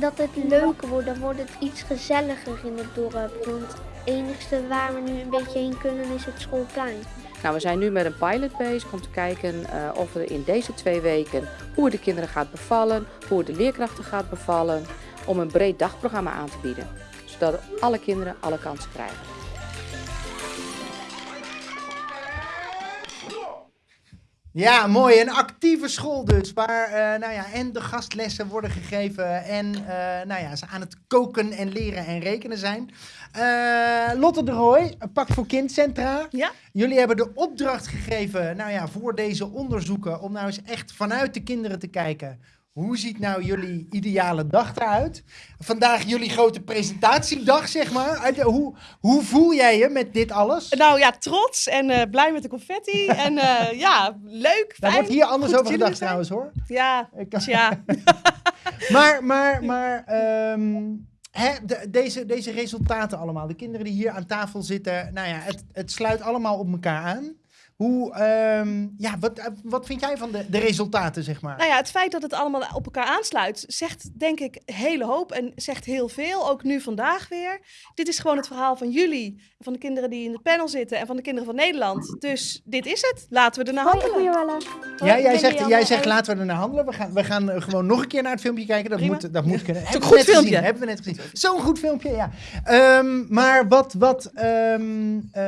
dat het leuker wordt. Dan wordt het iets gezelliger in het dorp. Want het enigste waar we nu een beetje heen kunnen is het schoolplein. Nou, we zijn nu met een pilot bezig om te kijken eh, of we in deze twee weken hoe het de kinderen gaat bevallen, hoe het de leerkrachten gaat bevallen, om een breed dagprogramma aan te bieden. Zodat alle kinderen alle kansen krijgen. Ja, mooi. Een actieve school dus. Waar eh, nou ja, en de gastlessen worden gegeven. En eh, nou ja, ze aan het koken en leren en rekenen zijn. Eh, Lotte de Rooij, Pak voor Kindcentra. Ja? Jullie hebben de opdracht gegeven nou ja, voor deze onderzoeken. Om nou eens echt vanuit de kinderen te kijken. Hoe ziet nou jullie ideale dag eruit? Vandaag jullie grote presentatiedag, zeg maar. Hoe, hoe voel jij je met dit alles? Nou ja, trots en eh, blij met de confetti. en eh, ja, leuk, Daar wordt hier anders over gedacht zijn. trouwens hoor. Ja, ja. Maar, maar, maar ehm, de- deze, deze resultaten allemaal. De kinderen die hier aan tafel zitten. Nou ja, het, het sluit allemaal op elkaar aan. Hoe, ehm, ja, wat, eh, wat vind jij van de, de resultaten, zeg maar? Nou ja, het feit dat het allemaal op elkaar aansluit, zegt denk ik een hele hoop en zegt heel veel. Ook nu vandaag weer. Dit is gewoon het verhaal van jullie, van de kinderen die in het panel zitten en van de kinderen van Nederland. Dus dit is het. Laten we er naar handelen. Ja, jij zegt, jij zegt laten we er naar handelen. We gaan, we gaan eh, gewoon nog een keer naar het filmpje kijken. Dat Prima. moet, dat moet kunnen. Het is ook Hebben een we goed net filmpje. gezien, Hebben we net gezien. Zo'n goed filmpje, ja. Ehm, maar wat, wat ehm, eh,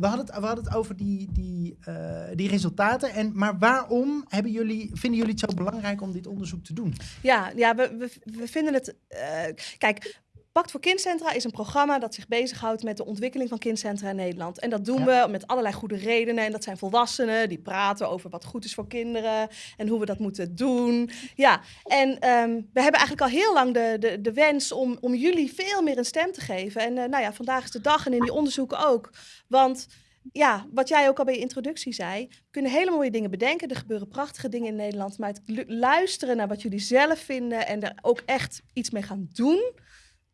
we, hadden het, we hadden het over die, die, eh, die resultaten. En, maar waarom hebben jullie, vinden jullie het zo belangrijk om dit onderzoek te doen? Ja, ja we, we, we vinden het. eh, kijk. Pakt voor Kindcentra is een programma dat zich bezighoudt met de ontwikkeling van kindcentra in Nederland. En dat doen we met allerlei goede redenen. En dat zijn volwassenen die praten over wat goed is voor kinderen en hoe we dat moeten doen. Ja, en ehm, we hebben eigenlijk al heel lang de, de, de wens om, om jullie veel meer een stem te geven. En eh, nou ja, vandaag is de dag en in die onderzoeken ook. Want ja, wat jij ook al bij je introductie zei, we kunnen hele mooie dingen bedenken. Er gebeuren prachtige dingen in Nederland. Maar het lu- luisteren naar wat jullie zelf vinden en er ook echt iets mee gaan doen,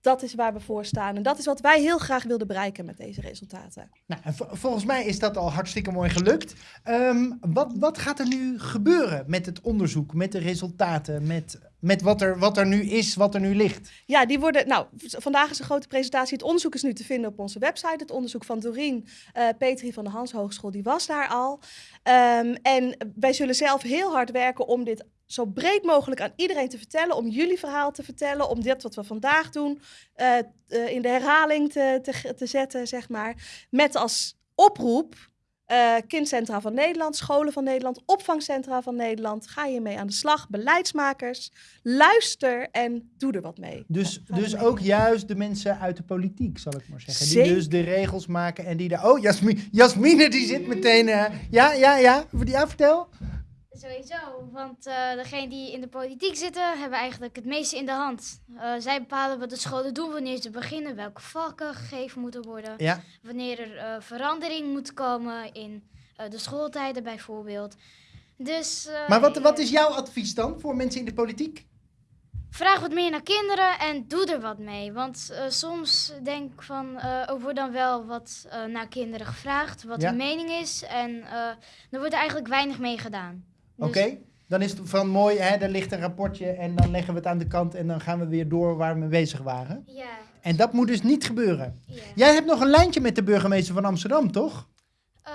dat is waar we voor staan. En dat is wat wij heel graag wilden bereiken met deze resultaten. Nou, en vo- volgens mij is dat al hartstikke mooi gelukt. Ehm, wat, wat gaat er nu gebeuren met het onderzoek, met de resultaten, met, met wat, er, wat er nu is, wat er nu ligt? Ja, die worden. Nou, vandaag is een grote presentatie. Het onderzoek is nu te vinden op onze website. Het onderzoek van Doreen eh, Petri van de Hans Hogeschool, die was daar al. Ehm, en wij zullen zelf heel hard werken om dit zo breed mogelijk aan iedereen te vertellen. Om jullie verhaal te vertellen. Om dit wat we vandaag doen eh, eh, in de herhaling te, te, te zetten, zeg maar. Met als oproep. eh, kindcentra van Nederland, scholen van Nederland, opvangcentra van Nederland. Ga je mee aan de slag, beleidsmakers. Luister en doe er wat mee. Dus, dus ook juist de mensen uit de politiek, zal ik maar zeggen. Die dus de regels maken en die daar... Oh, Jasmi- Jasmine die zit meteen... ja, ja, ja. Ja, vertel. Sowieso, want eh degenen die in de politiek zitten, hebben eigenlijk het meeste in de hand. Eh, zij bepalen wat de scholen doen, wanneer ze beginnen, welke vakken gegeven moeten worden, Ja. wanneer er eh, verandering moet komen in de schooltijden bijvoorbeeld. Dus Maar wat, wat is jouw advies dan voor mensen in de politiek? vraag wat meer naar kinderen en doe er wat mee. Want soms denk ik van, er wordt dan wel wat naar kinderen gevraagd, wat Ja. hun mening is. En er wordt eigenlijk weinig mee gedaan. Dus- Oké, dan is het van mooi, hè, er ligt een rapportje en dan leggen we het aan de kant en dan gaan we weer door waar we mee bezig waren. Ja. En dat moet dus niet gebeuren. Jij hebt nog een lijntje met de burgemeester van Amsterdam, toch? Eh,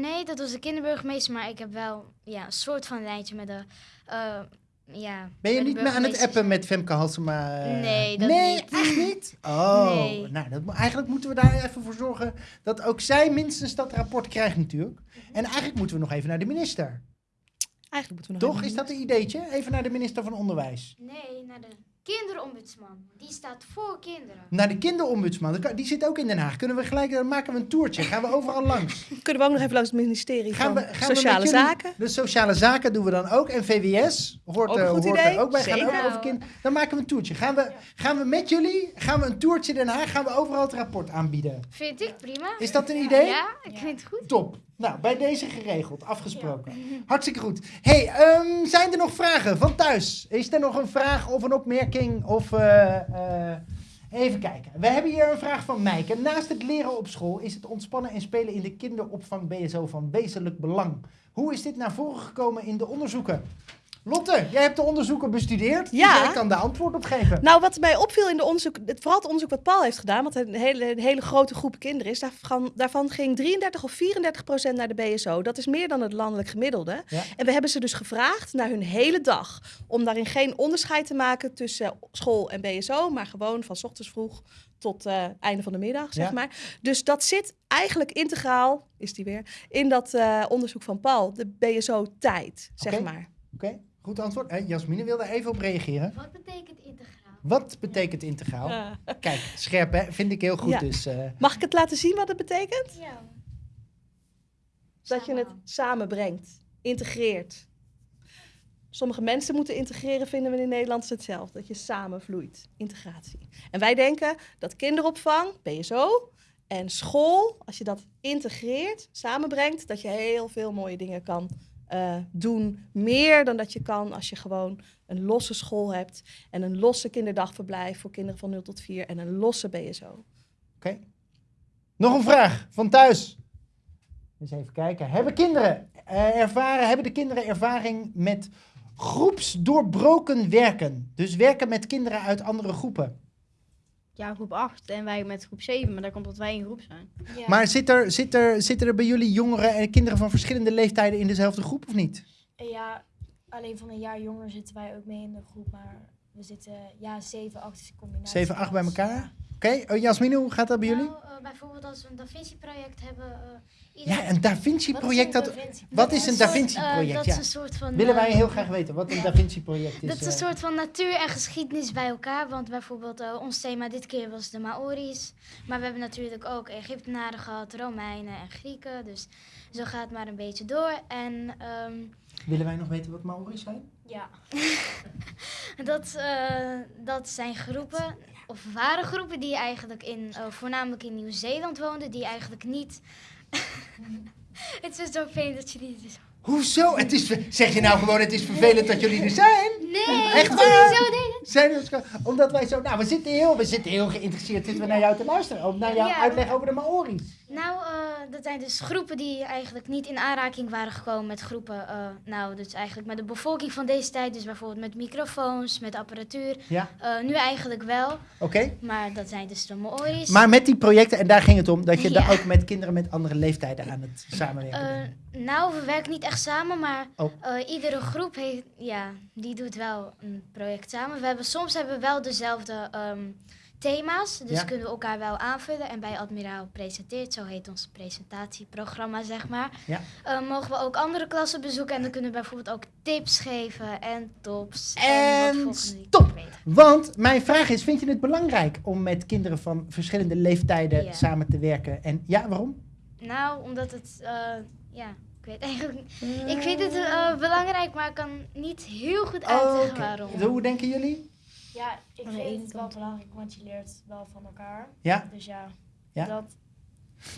nee, dat was de kinderburgemeester, maar ik heb wel ja, een soort van lijntje met de. eh, ja, Ben je niet meer aan het appen met Femke Halsema? eh? Nee, dat nee, niet. echt niet? Oh, Nee. nou, dat, eigenlijk moeten we daar even voor zorgen dat ook zij minstens dat rapport krijgt natuurlijk. En eigenlijk moeten we nog even naar de minister. Eigenlijk moeten we nog Toch? even Is dat een ideetje? Even naar de minister van Onderwijs. Nee, naar de kinderombudsman. Die staat voor kinderen. Naar de kinderombudsman. Die zit ook in Den Haag. Kunnen we gelijk, dan maken we een toertje. Gaan we overal langs. Kunnen we ook nog even langs het ministerie Gaan van we, gaan Sociale Zaken? De sociale zaken doen we dan ook. En VWS hoort, Ook een goed hoort idee. er ook bij. Gaan Zeker. ook over kind. Dan maken we een toertje. Gaan we, gaan we met jullie gaan we een toertje Den Haag. Gaan we overal het rapport aanbieden. Vind ik prima. Is dat een idee? Ja, ik vind het goed. Top. Nou, bij deze geregeld, afgesproken. Hartstikke goed. hey, ehm, zijn er nog vragen van thuis? Is er nog een vraag of een opmerking? Of, eh, eh, even kijken. We hebben hier een vraag van Mijke. Naast het leren op school is het ontspannen en spelen in de kinderopvang BSO van wezenlijk belang. Hoe is dit naar voren gekomen in de onderzoeken? Lotte, jij hebt de onderzoeken bestudeerd. dus Ja. jij kan daar antwoord op geven. Nou, wat mij opviel in de onderzoek, het, vooral het onderzoek wat Paul heeft gedaan, wat een hele, een hele grote groep kinderen is, daarvan, daarvan ging 33 of 34 procent naar de BSO. Dat is meer dan het landelijk gemiddelde. Ja. En we hebben ze dus gevraagd naar hun hele dag, om daarin geen onderscheid te maken tussen school en BSO, maar gewoon van 's ochtends vroeg tot eh einde van de middag, zeg Ja. maar. Dus dat zit eigenlijk integraal, is die weer, in dat eh, onderzoek van Paul, de BSO-tijd, zeg maar. Oké, goed antwoord. Eh, Jasmine wil daar even op reageren. Wat betekent integraal? Wat betekent integraal? Kijk, scherp hè, vind ik heel goed. Ja. Dus, eh, Mag ik het laten zien wat het betekent? Ja. Dat je het samenbrengt, integreert. Sommige mensen moeten integreren, vinden we in Nederland hetzelfde. Dat je samenvloeit, integratie. En wij denken dat kinderopvang, BSO en school, als je dat integreert, samenbrengt, dat je heel veel mooie dingen kan eh, doen. Meer dan dat je kan als je gewoon een losse school hebt en een losse kinderdagverblijf voor kinderen van 0 tot 4 en een losse BSO. Oké. Nog een vraag van thuis. Eens even kijken. Hebben kinderen eh, ervaren, hebben de kinderen ervaring met groepsdoorbroken werken? Dus werken met kinderen uit andere groepen. Ja, groep 8 en wij met groep 7, maar dat komt omdat wij in groep zijn. Maar zit er, zit er, zitten er bij jullie jongeren en kinderen van verschillende leeftijden in dezelfde groep of niet? Ja, alleen van een jaar jonger zitten wij ook mee in de groep, maar we zitten ja, 7, 8 is een combinatie. 7, 8 bij elkaar? Oké, oh, Jasmine, hoe gaat dat bij jullie? Eh, bijvoorbeeld als we een Da Vinci-project hebben. eh, Ja, een Da Vinci-project. Wat Dat, is een Da Vinci? wat is een Da Vinci-project? eh, dat ja. is een soort van, Willen wij eh, heel graag weten wat een Da Vinci-project is. Dat is een eh. soort van natuur en geschiedenis bij elkaar. Want bijvoorbeeld ons thema dit keer was de Maori's. Maar we hebben natuurlijk ook Egyptenaren gehad, Romeinen en Grieken. Dus zo gaat het maar een beetje door. En ehm, Willen wij nog weten wat Maori's zijn? Ja. dat, eh, dat zijn groepen, of waren groepen die eigenlijk in, voornamelijk in Nieuw-Zeeland woonden. Die eigenlijk niet... het is zo fijn dat je die... Dus... Hoezo? Het is, zeg je nou gewoon, het is vervelend dat jullie er zijn? Nee, Echt waar? zo. Zijn omdat wij zo, nou, we zitten heel, we zitten heel geïnteresseerd zitten we naar jou te luisteren. Naar jouw Ja. uitleg over de Maori's. Nou, eh, dat zijn dus groepen die eigenlijk niet in aanraking waren gekomen met groepen. eh, nou, dus eigenlijk met de bevolking van deze tijd. Dus bijvoorbeeld met microfoons, met apparatuur. Ja. Eh, nu eigenlijk wel. Oké. Maar dat zijn dus de Maori's. Maar met die projecten, en daar ging het om, dat je Ja. daar ook met kinderen met andere leeftijden aan het samenwerken bent. Nou, we werken niet echt samen, maar Oh. iedere groep heeft, ja, die doet wel een project samen. We hebben, soms hebben we wel dezelfde ehm, thema's, dus Ja. kunnen we elkaar wel aanvullen. En bij Admiraal Presenteert, zo heet ons presentatieprogramma, zeg maar, Ja. eh, mogen we ook andere klassen bezoeken. En dan kunnen we bijvoorbeeld ook tips geven en tops. En, En stop! Want mijn vraag is, vind je het belangrijk om met kinderen van verschillende leeftijden Ja. samen te werken? En ja, waarom? Nou, omdat het, eh, ja, ik weet eigenlijk niet. Ik vind het eh, belangrijk, maar ik kan niet heel goed uitleggen Oh, Oké. waarom. Hoe denken jullie? Ja, ik Aan vind het wel belangrijk, want je leert wel van elkaar. Ja. Dus ja, Ja. dat.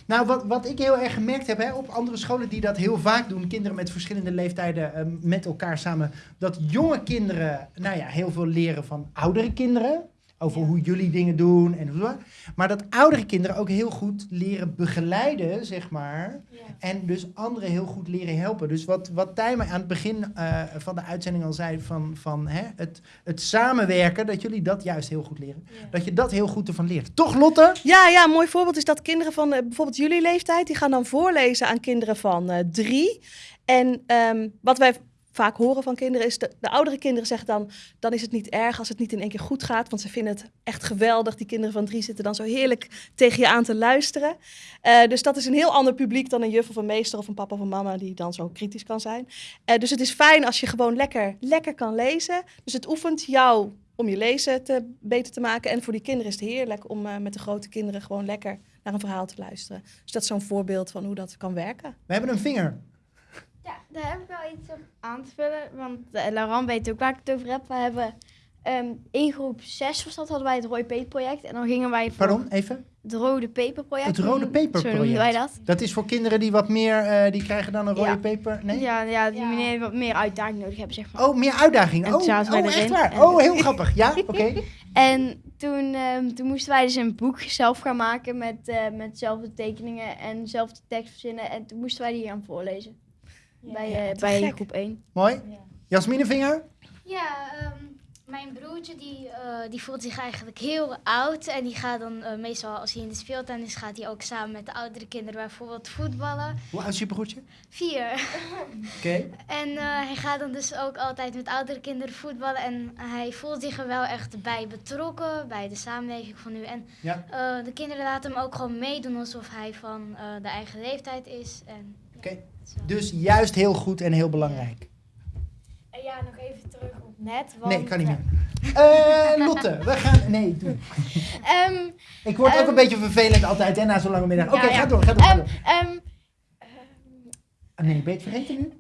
Nou, wat, wat ik heel erg gemerkt heb hè, op andere scholen die dat heel vaak doen, kinderen met verschillende leeftijden eh, met elkaar samen, dat jonge kinderen, nou ja, heel veel leren van oudere kinderen. Over hoe jullie dingen doen en. Maar dat oudere kinderen ook heel goed leren begeleiden, zeg maar. En dus anderen heel goed leren helpen. Dus wat, wat Tijmen aan het begin eh, van de uitzending al zei: van, van hè, het, het samenwerken, dat jullie dat juist heel goed leren. Dat je dat heel goed ervan leert. Toch, Lotte? Ja, ja, een mooi voorbeeld is dat kinderen van eh, bijvoorbeeld jullie leeftijd, die gaan dan voorlezen aan kinderen van eh, drie. En ehm, wat wij vaak horen van kinderen is, de, de oudere kinderen zeggen dan, dan is het niet erg als het niet in één keer goed gaat, want ze vinden het echt geweldig. Die kinderen van drie zitten dan zo heerlijk tegen je aan te luisteren. Eh, dus dat is een heel ander publiek dan een juf of een meester of een papa of een mama die dan zo kritisch kan zijn. Eh, dus het is fijn als je gewoon lekker, lekker kan lezen. Dus het oefent jou om je lezen te, beter te maken. En voor die kinderen is het heerlijk om eh, met de grote kinderen gewoon lekker naar een verhaal te luisteren. Dus dat is zo'n voorbeeld van hoe dat kan werken. We hebben een vinger. Ja, daar heb ik wel iets op aan te vullen. Want uh, Laurent weet ook waar ik het over heb. We hebben ehm, in groep 6 was dat, hadden wij het Rode Peper project. En dan gingen wij voor Pardon, even? het Rode Peper project. Het rode Zo peperproject. noemden wij dat. Dat is voor kinderen die wat meer, eh, die krijgen dan een rode Ja. peper. Nee? Ja, ja, die meneer wat meer uitdaging nodig hebben, zeg maar. Oh, meer uitdaging. En Oh, oh echt waar? En- Oh, heel grappig. Ja, oké. En toen, ehm, toen moesten wij dus een boek zelf gaan maken met, eh met dezelfde tekeningen en dezelfde tekst verzinnen. En toen moesten wij die gaan voorlezen. Bij Ja, eh, bij groep 1. Mooi. Jasmine Vinger? Ja, ehm, mijn broertje die, eh, die voelt zich eigenlijk heel oud. En die gaat dan eh, meestal, als hij in de speeltuin is, gaat hij ook samen met de oudere kinderen bijvoorbeeld voetballen. Hoe oud is je broertje? Vier. Oké. En eh, hij gaat dan dus ook altijd met oudere kinderen voetballen. En hij voelt zich er wel echt bij betrokken, bij de samenleving van nu. En Ja. eh, de kinderen laten hem ook gewoon meedoen alsof hij van eh, de eigen leeftijd is. En, Oké. Dus juist heel goed en heel belangrijk. En ja, nog even terug op net. Want, Nee, kan niet meer. Eh, Lotte, we gaan... Nee, doe. Ehm, Ik word ook ehm, een beetje vervelend altijd, hè, na zo'n lange middag. Oké, ja, ja. ga door, ga door. Ga Ehm, door. ehm, Ah, nee, ben je het vergeten nu?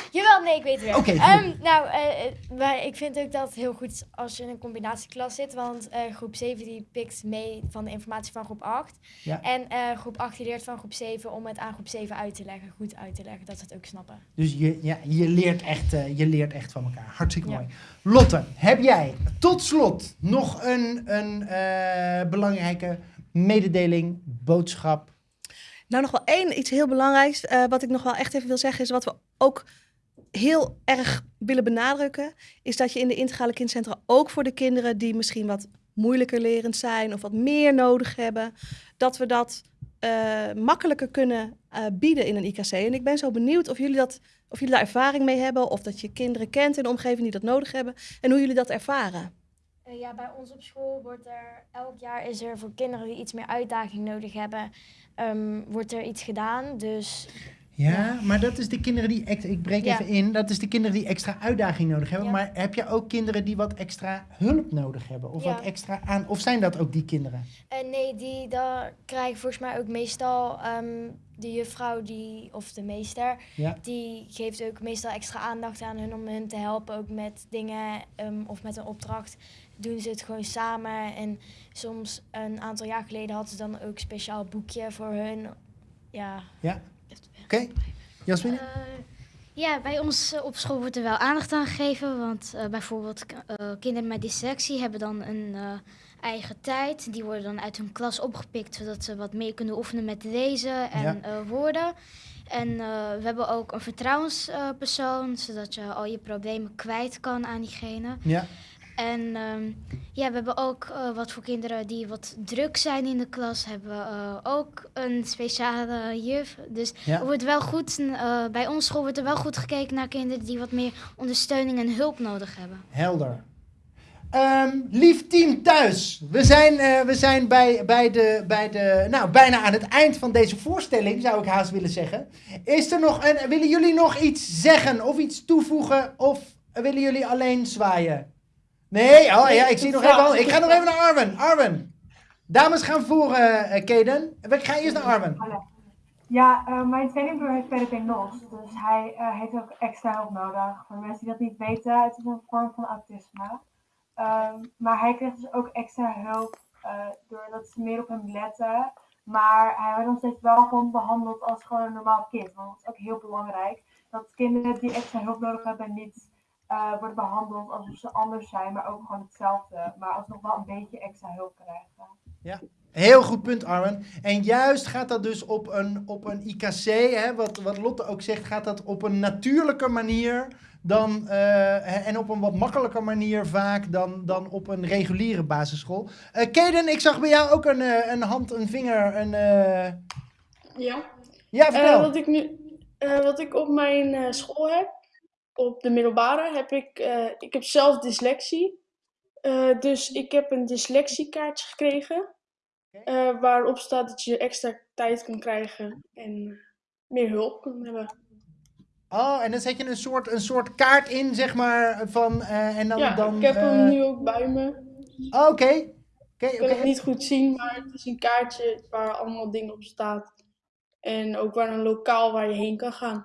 Jawel, nee, ik weet het weer. Oké, Ehm, nou, eh, eh, maar ik vind ook dat het heel goed is als je in een combinatieklas zit. Want eh, groep 7 die pikt mee van de informatie van groep 8. Ja. En eh, groep 8 die leert van groep 7 om het aan groep 7 uit te leggen. Goed uit te leggen, dat ze het ook snappen. Dus je, ja, je, leert echt, eh, je leert echt van elkaar. Hartstikke Ja. mooi. Lotte, heb jij tot slot nog een, een eh, belangrijke mededeling, boodschap? Nou, nog wel één iets heel belangrijks. eh, wat ik nog wel echt even wil zeggen, is wat we ook heel erg willen benadrukken. Is dat je in de integrale kindcentra ook voor de kinderen die misschien wat moeilijker lerend zijn of wat meer nodig hebben, dat we dat eh, makkelijker kunnen eh, bieden in een IKC. En ik ben zo benieuwd of jullie, dat, of jullie daar ervaring mee hebben, of dat je kinderen kent in de omgeving die dat nodig hebben en hoe jullie dat ervaren. Eh, ja, bij ons op school wordt er elk jaar is er voor kinderen die iets meer uitdaging nodig hebben, ehm, wordt er iets gedaan. Dus Ja, maar dat is de kinderen die... ex- Ik breek even in. Dat is de kinderen die extra uitdaging nodig hebben. Maar heb je ook kinderen die wat extra hulp nodig hebben? Of wat extra aan... Of zijn dat ook die kinderen? Eh, nee, die daar krijgen volgens mij ook meestal ehm, de juffrouw die, of de meester, Ja. die geeft ook meestal extra aandacht aan hun om hun te helpen, ook met dingen ehm, of met een opdracht. Doen ze het gewoon samen. En soms een aantal jaar geleden hadden ze dan ook een speciaal boekje voor hun. Ja. Ja. Oké. Jasmine? Eh, ja, bij ons eh, op school wordt er wel aandacht aan gegeven. Want eh, bijvoorbeeld kinderen met dyslexie hebben dan een eigen tijd. Die worden dan uit hun klas opgepikt, zodat ze wat meer kunnen oefenen met lezen en Ja. woorden. En we hebben ook een vertrouwenspersoon, zodat je al je problemen kwijt kan aan diegene. Ja. En ehm, ja, we hebben ook eh, wat voor kinderen die wat druk zijn in de klas, hebben we eh, ook een speciale juf. Dus Ja. er wordt wel goed, eh, bij ons school wordt er wel goed gekeken naar kinderen die wat meer ondersteuning en hulp nodig hebben. Helder. Ehm, lief team thuis, we zijn, we zijn bij, bij, de, bij de, nou, bijna aan het eind van deze voorstelling, zou ik haast willen zeggen. Is er nog een, willen jullie nog iets zeggen of iets toevoegen of willen jullie alleen zwaaien? Nee, oh ja, ik zie nog even, ik ga nog even naar Arwen. Arwen, dames gaan voor, eh eh, Kaden. We gaan eerst naar Arwen. Ja, eh, mijn tweelingbroer heeft PDP-NOS, dus hij eh, heeft ook extra hulp nodig. Voor de mensen die dat niet weten, het is een vorm van autisme. Ehm, maar hij kreeg dus ook extra hulp eh, doordat ze meer op hem letten. Maar hij wordt nog steeds wel gewoon behandeld als gewoon een normaal kind. Want dat is ook heel belangrijk. Dat kinderen die extra hulp nodig hebben niet eh, worden behandeld alsof ze anders zijn, maar ook gewoon hetzelfde. Maar alsnog wel een beetje extra hulp krijgen. Ja. Heel goed punt, Arwen. En juist gaat dat dus op een, op een IKC, hè, wat, wat Lotte ook zegt, gaat dat op een natuurlijke manier dan, eh, en op een wat makkelijker manier vaak dan, dan op een reguliere basisschool. Eh Kaden, ik zag bij jou ook een, eh, een hand, een vinger, een... eh, Ja. Ja, vertel. Wat, ik nu, eh, wat ik op mijn eh, school heb, op de middelbare, heb ik, eh, ik heb zelf dyslexie. Eh, dus ik heb een dyslexiekaartje gekregen. eh, waarop staat dat je extra tijd kan krijgen en meer hulp kan hebben. Oh, en dan zet je een soort, een soort kaart in, zeg maar, van... en dan, ja, dan, ik heb hem nu ook bij me. Oh, Oké. Oké, Ik kan oké. het niet goed zien, maar het is een kaartje waar allemaal dingen op staan. En ook waar een lokaal waar je heen kan gaan.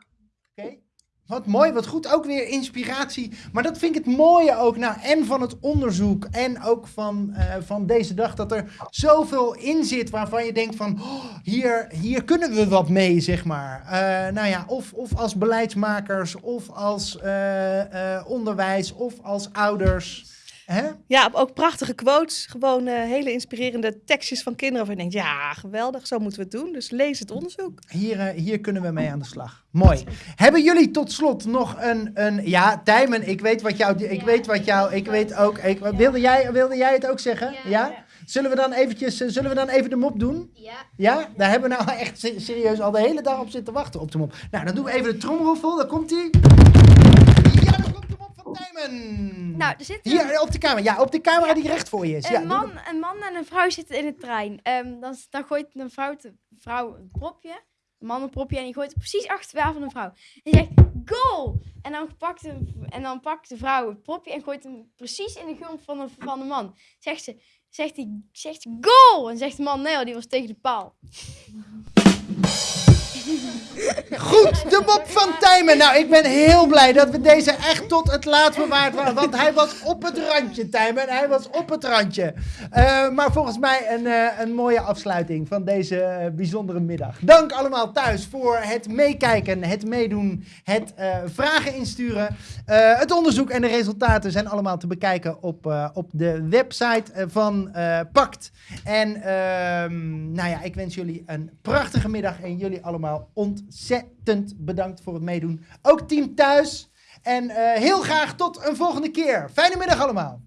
Wat mooi, wat goed. Ook weer inspiratie. Maar dat vind ik het mooie ook. Nou, en van het onderzoek. En ook van, eh, van deze dag. Dat er zoveel in zit waarvan je denkt van... "Oh, hier, hier kunnen we wat mee, zeg maar. Eh, nou ja, of, of als beleidsmakers. Of als eh, onderwijs. Of als ouders. Hè? Ja, ook prachtige quotes. Gewoon eh, hele inspirerende tekstjes van kinderen. Waarvan je denkt, ja, geweldig, zo moeten we het doen. Dus lees het onderzoek. Hier, eh, hier kunnen we mee aan de slag. Mooi. Hebben jullie tot slot nog een... een ja, Tijmen, ik weet wat jou... Ik weet wat jou... Ik weet ook... Ik, wilde, jij, wilde jij het ook zeggen? Ja? Zullen we dan eventjes... eh, Zullen we dan even de mop doen? Ja. Ja? Daar hebben we nou echt se- serieus al de hele dag op zitten wachten op de mop. Nou, dan doen we even de tromroffel. Daar komt hij. Ja, daar komt van Tijmen. Nou, er zit een- Hier, op de camera. Ja, op de camera die recht voor je is. Een, Ja, man, een man en een vrouw zitten in de trein. Ehm, dan, dan gooit een vrouw, te- vrouw een propje. Een man een propje en die gooit het precies achter de van de vrouw. En die zegt, goal! En dan, pakt de, en dan pakt de vrouw het propje en gooit hem precies in de grond van de, van de man. Zegt ze, zegt hij, zegt ze, goal! En zegt de man, nee die was tegen de paal. Goed, de mop van Tijmen. Nou, ik ben heel blij dat we deze echt tot het laat bewaard waren. Want hij was op het randje, Tijmen. Hij was op het randje. Eh, maar volgens mij een, eh, een mooie afsluiting van deze eh, bijzondere middag. Dank allemaal thuis voor het meekijken, het meedoen, het vragen insturen. Het onderzoek en de resultaten zijn allemaal te bekijken op, op de website van Pact. En ehm, nou ja, ik wens jullie een prachtige middag en jullie allemaal ontzettend bedankt voor het meedoen. Ook team thuis. En eh, heel graag tot een volgende keer. Fijne middag allemaal.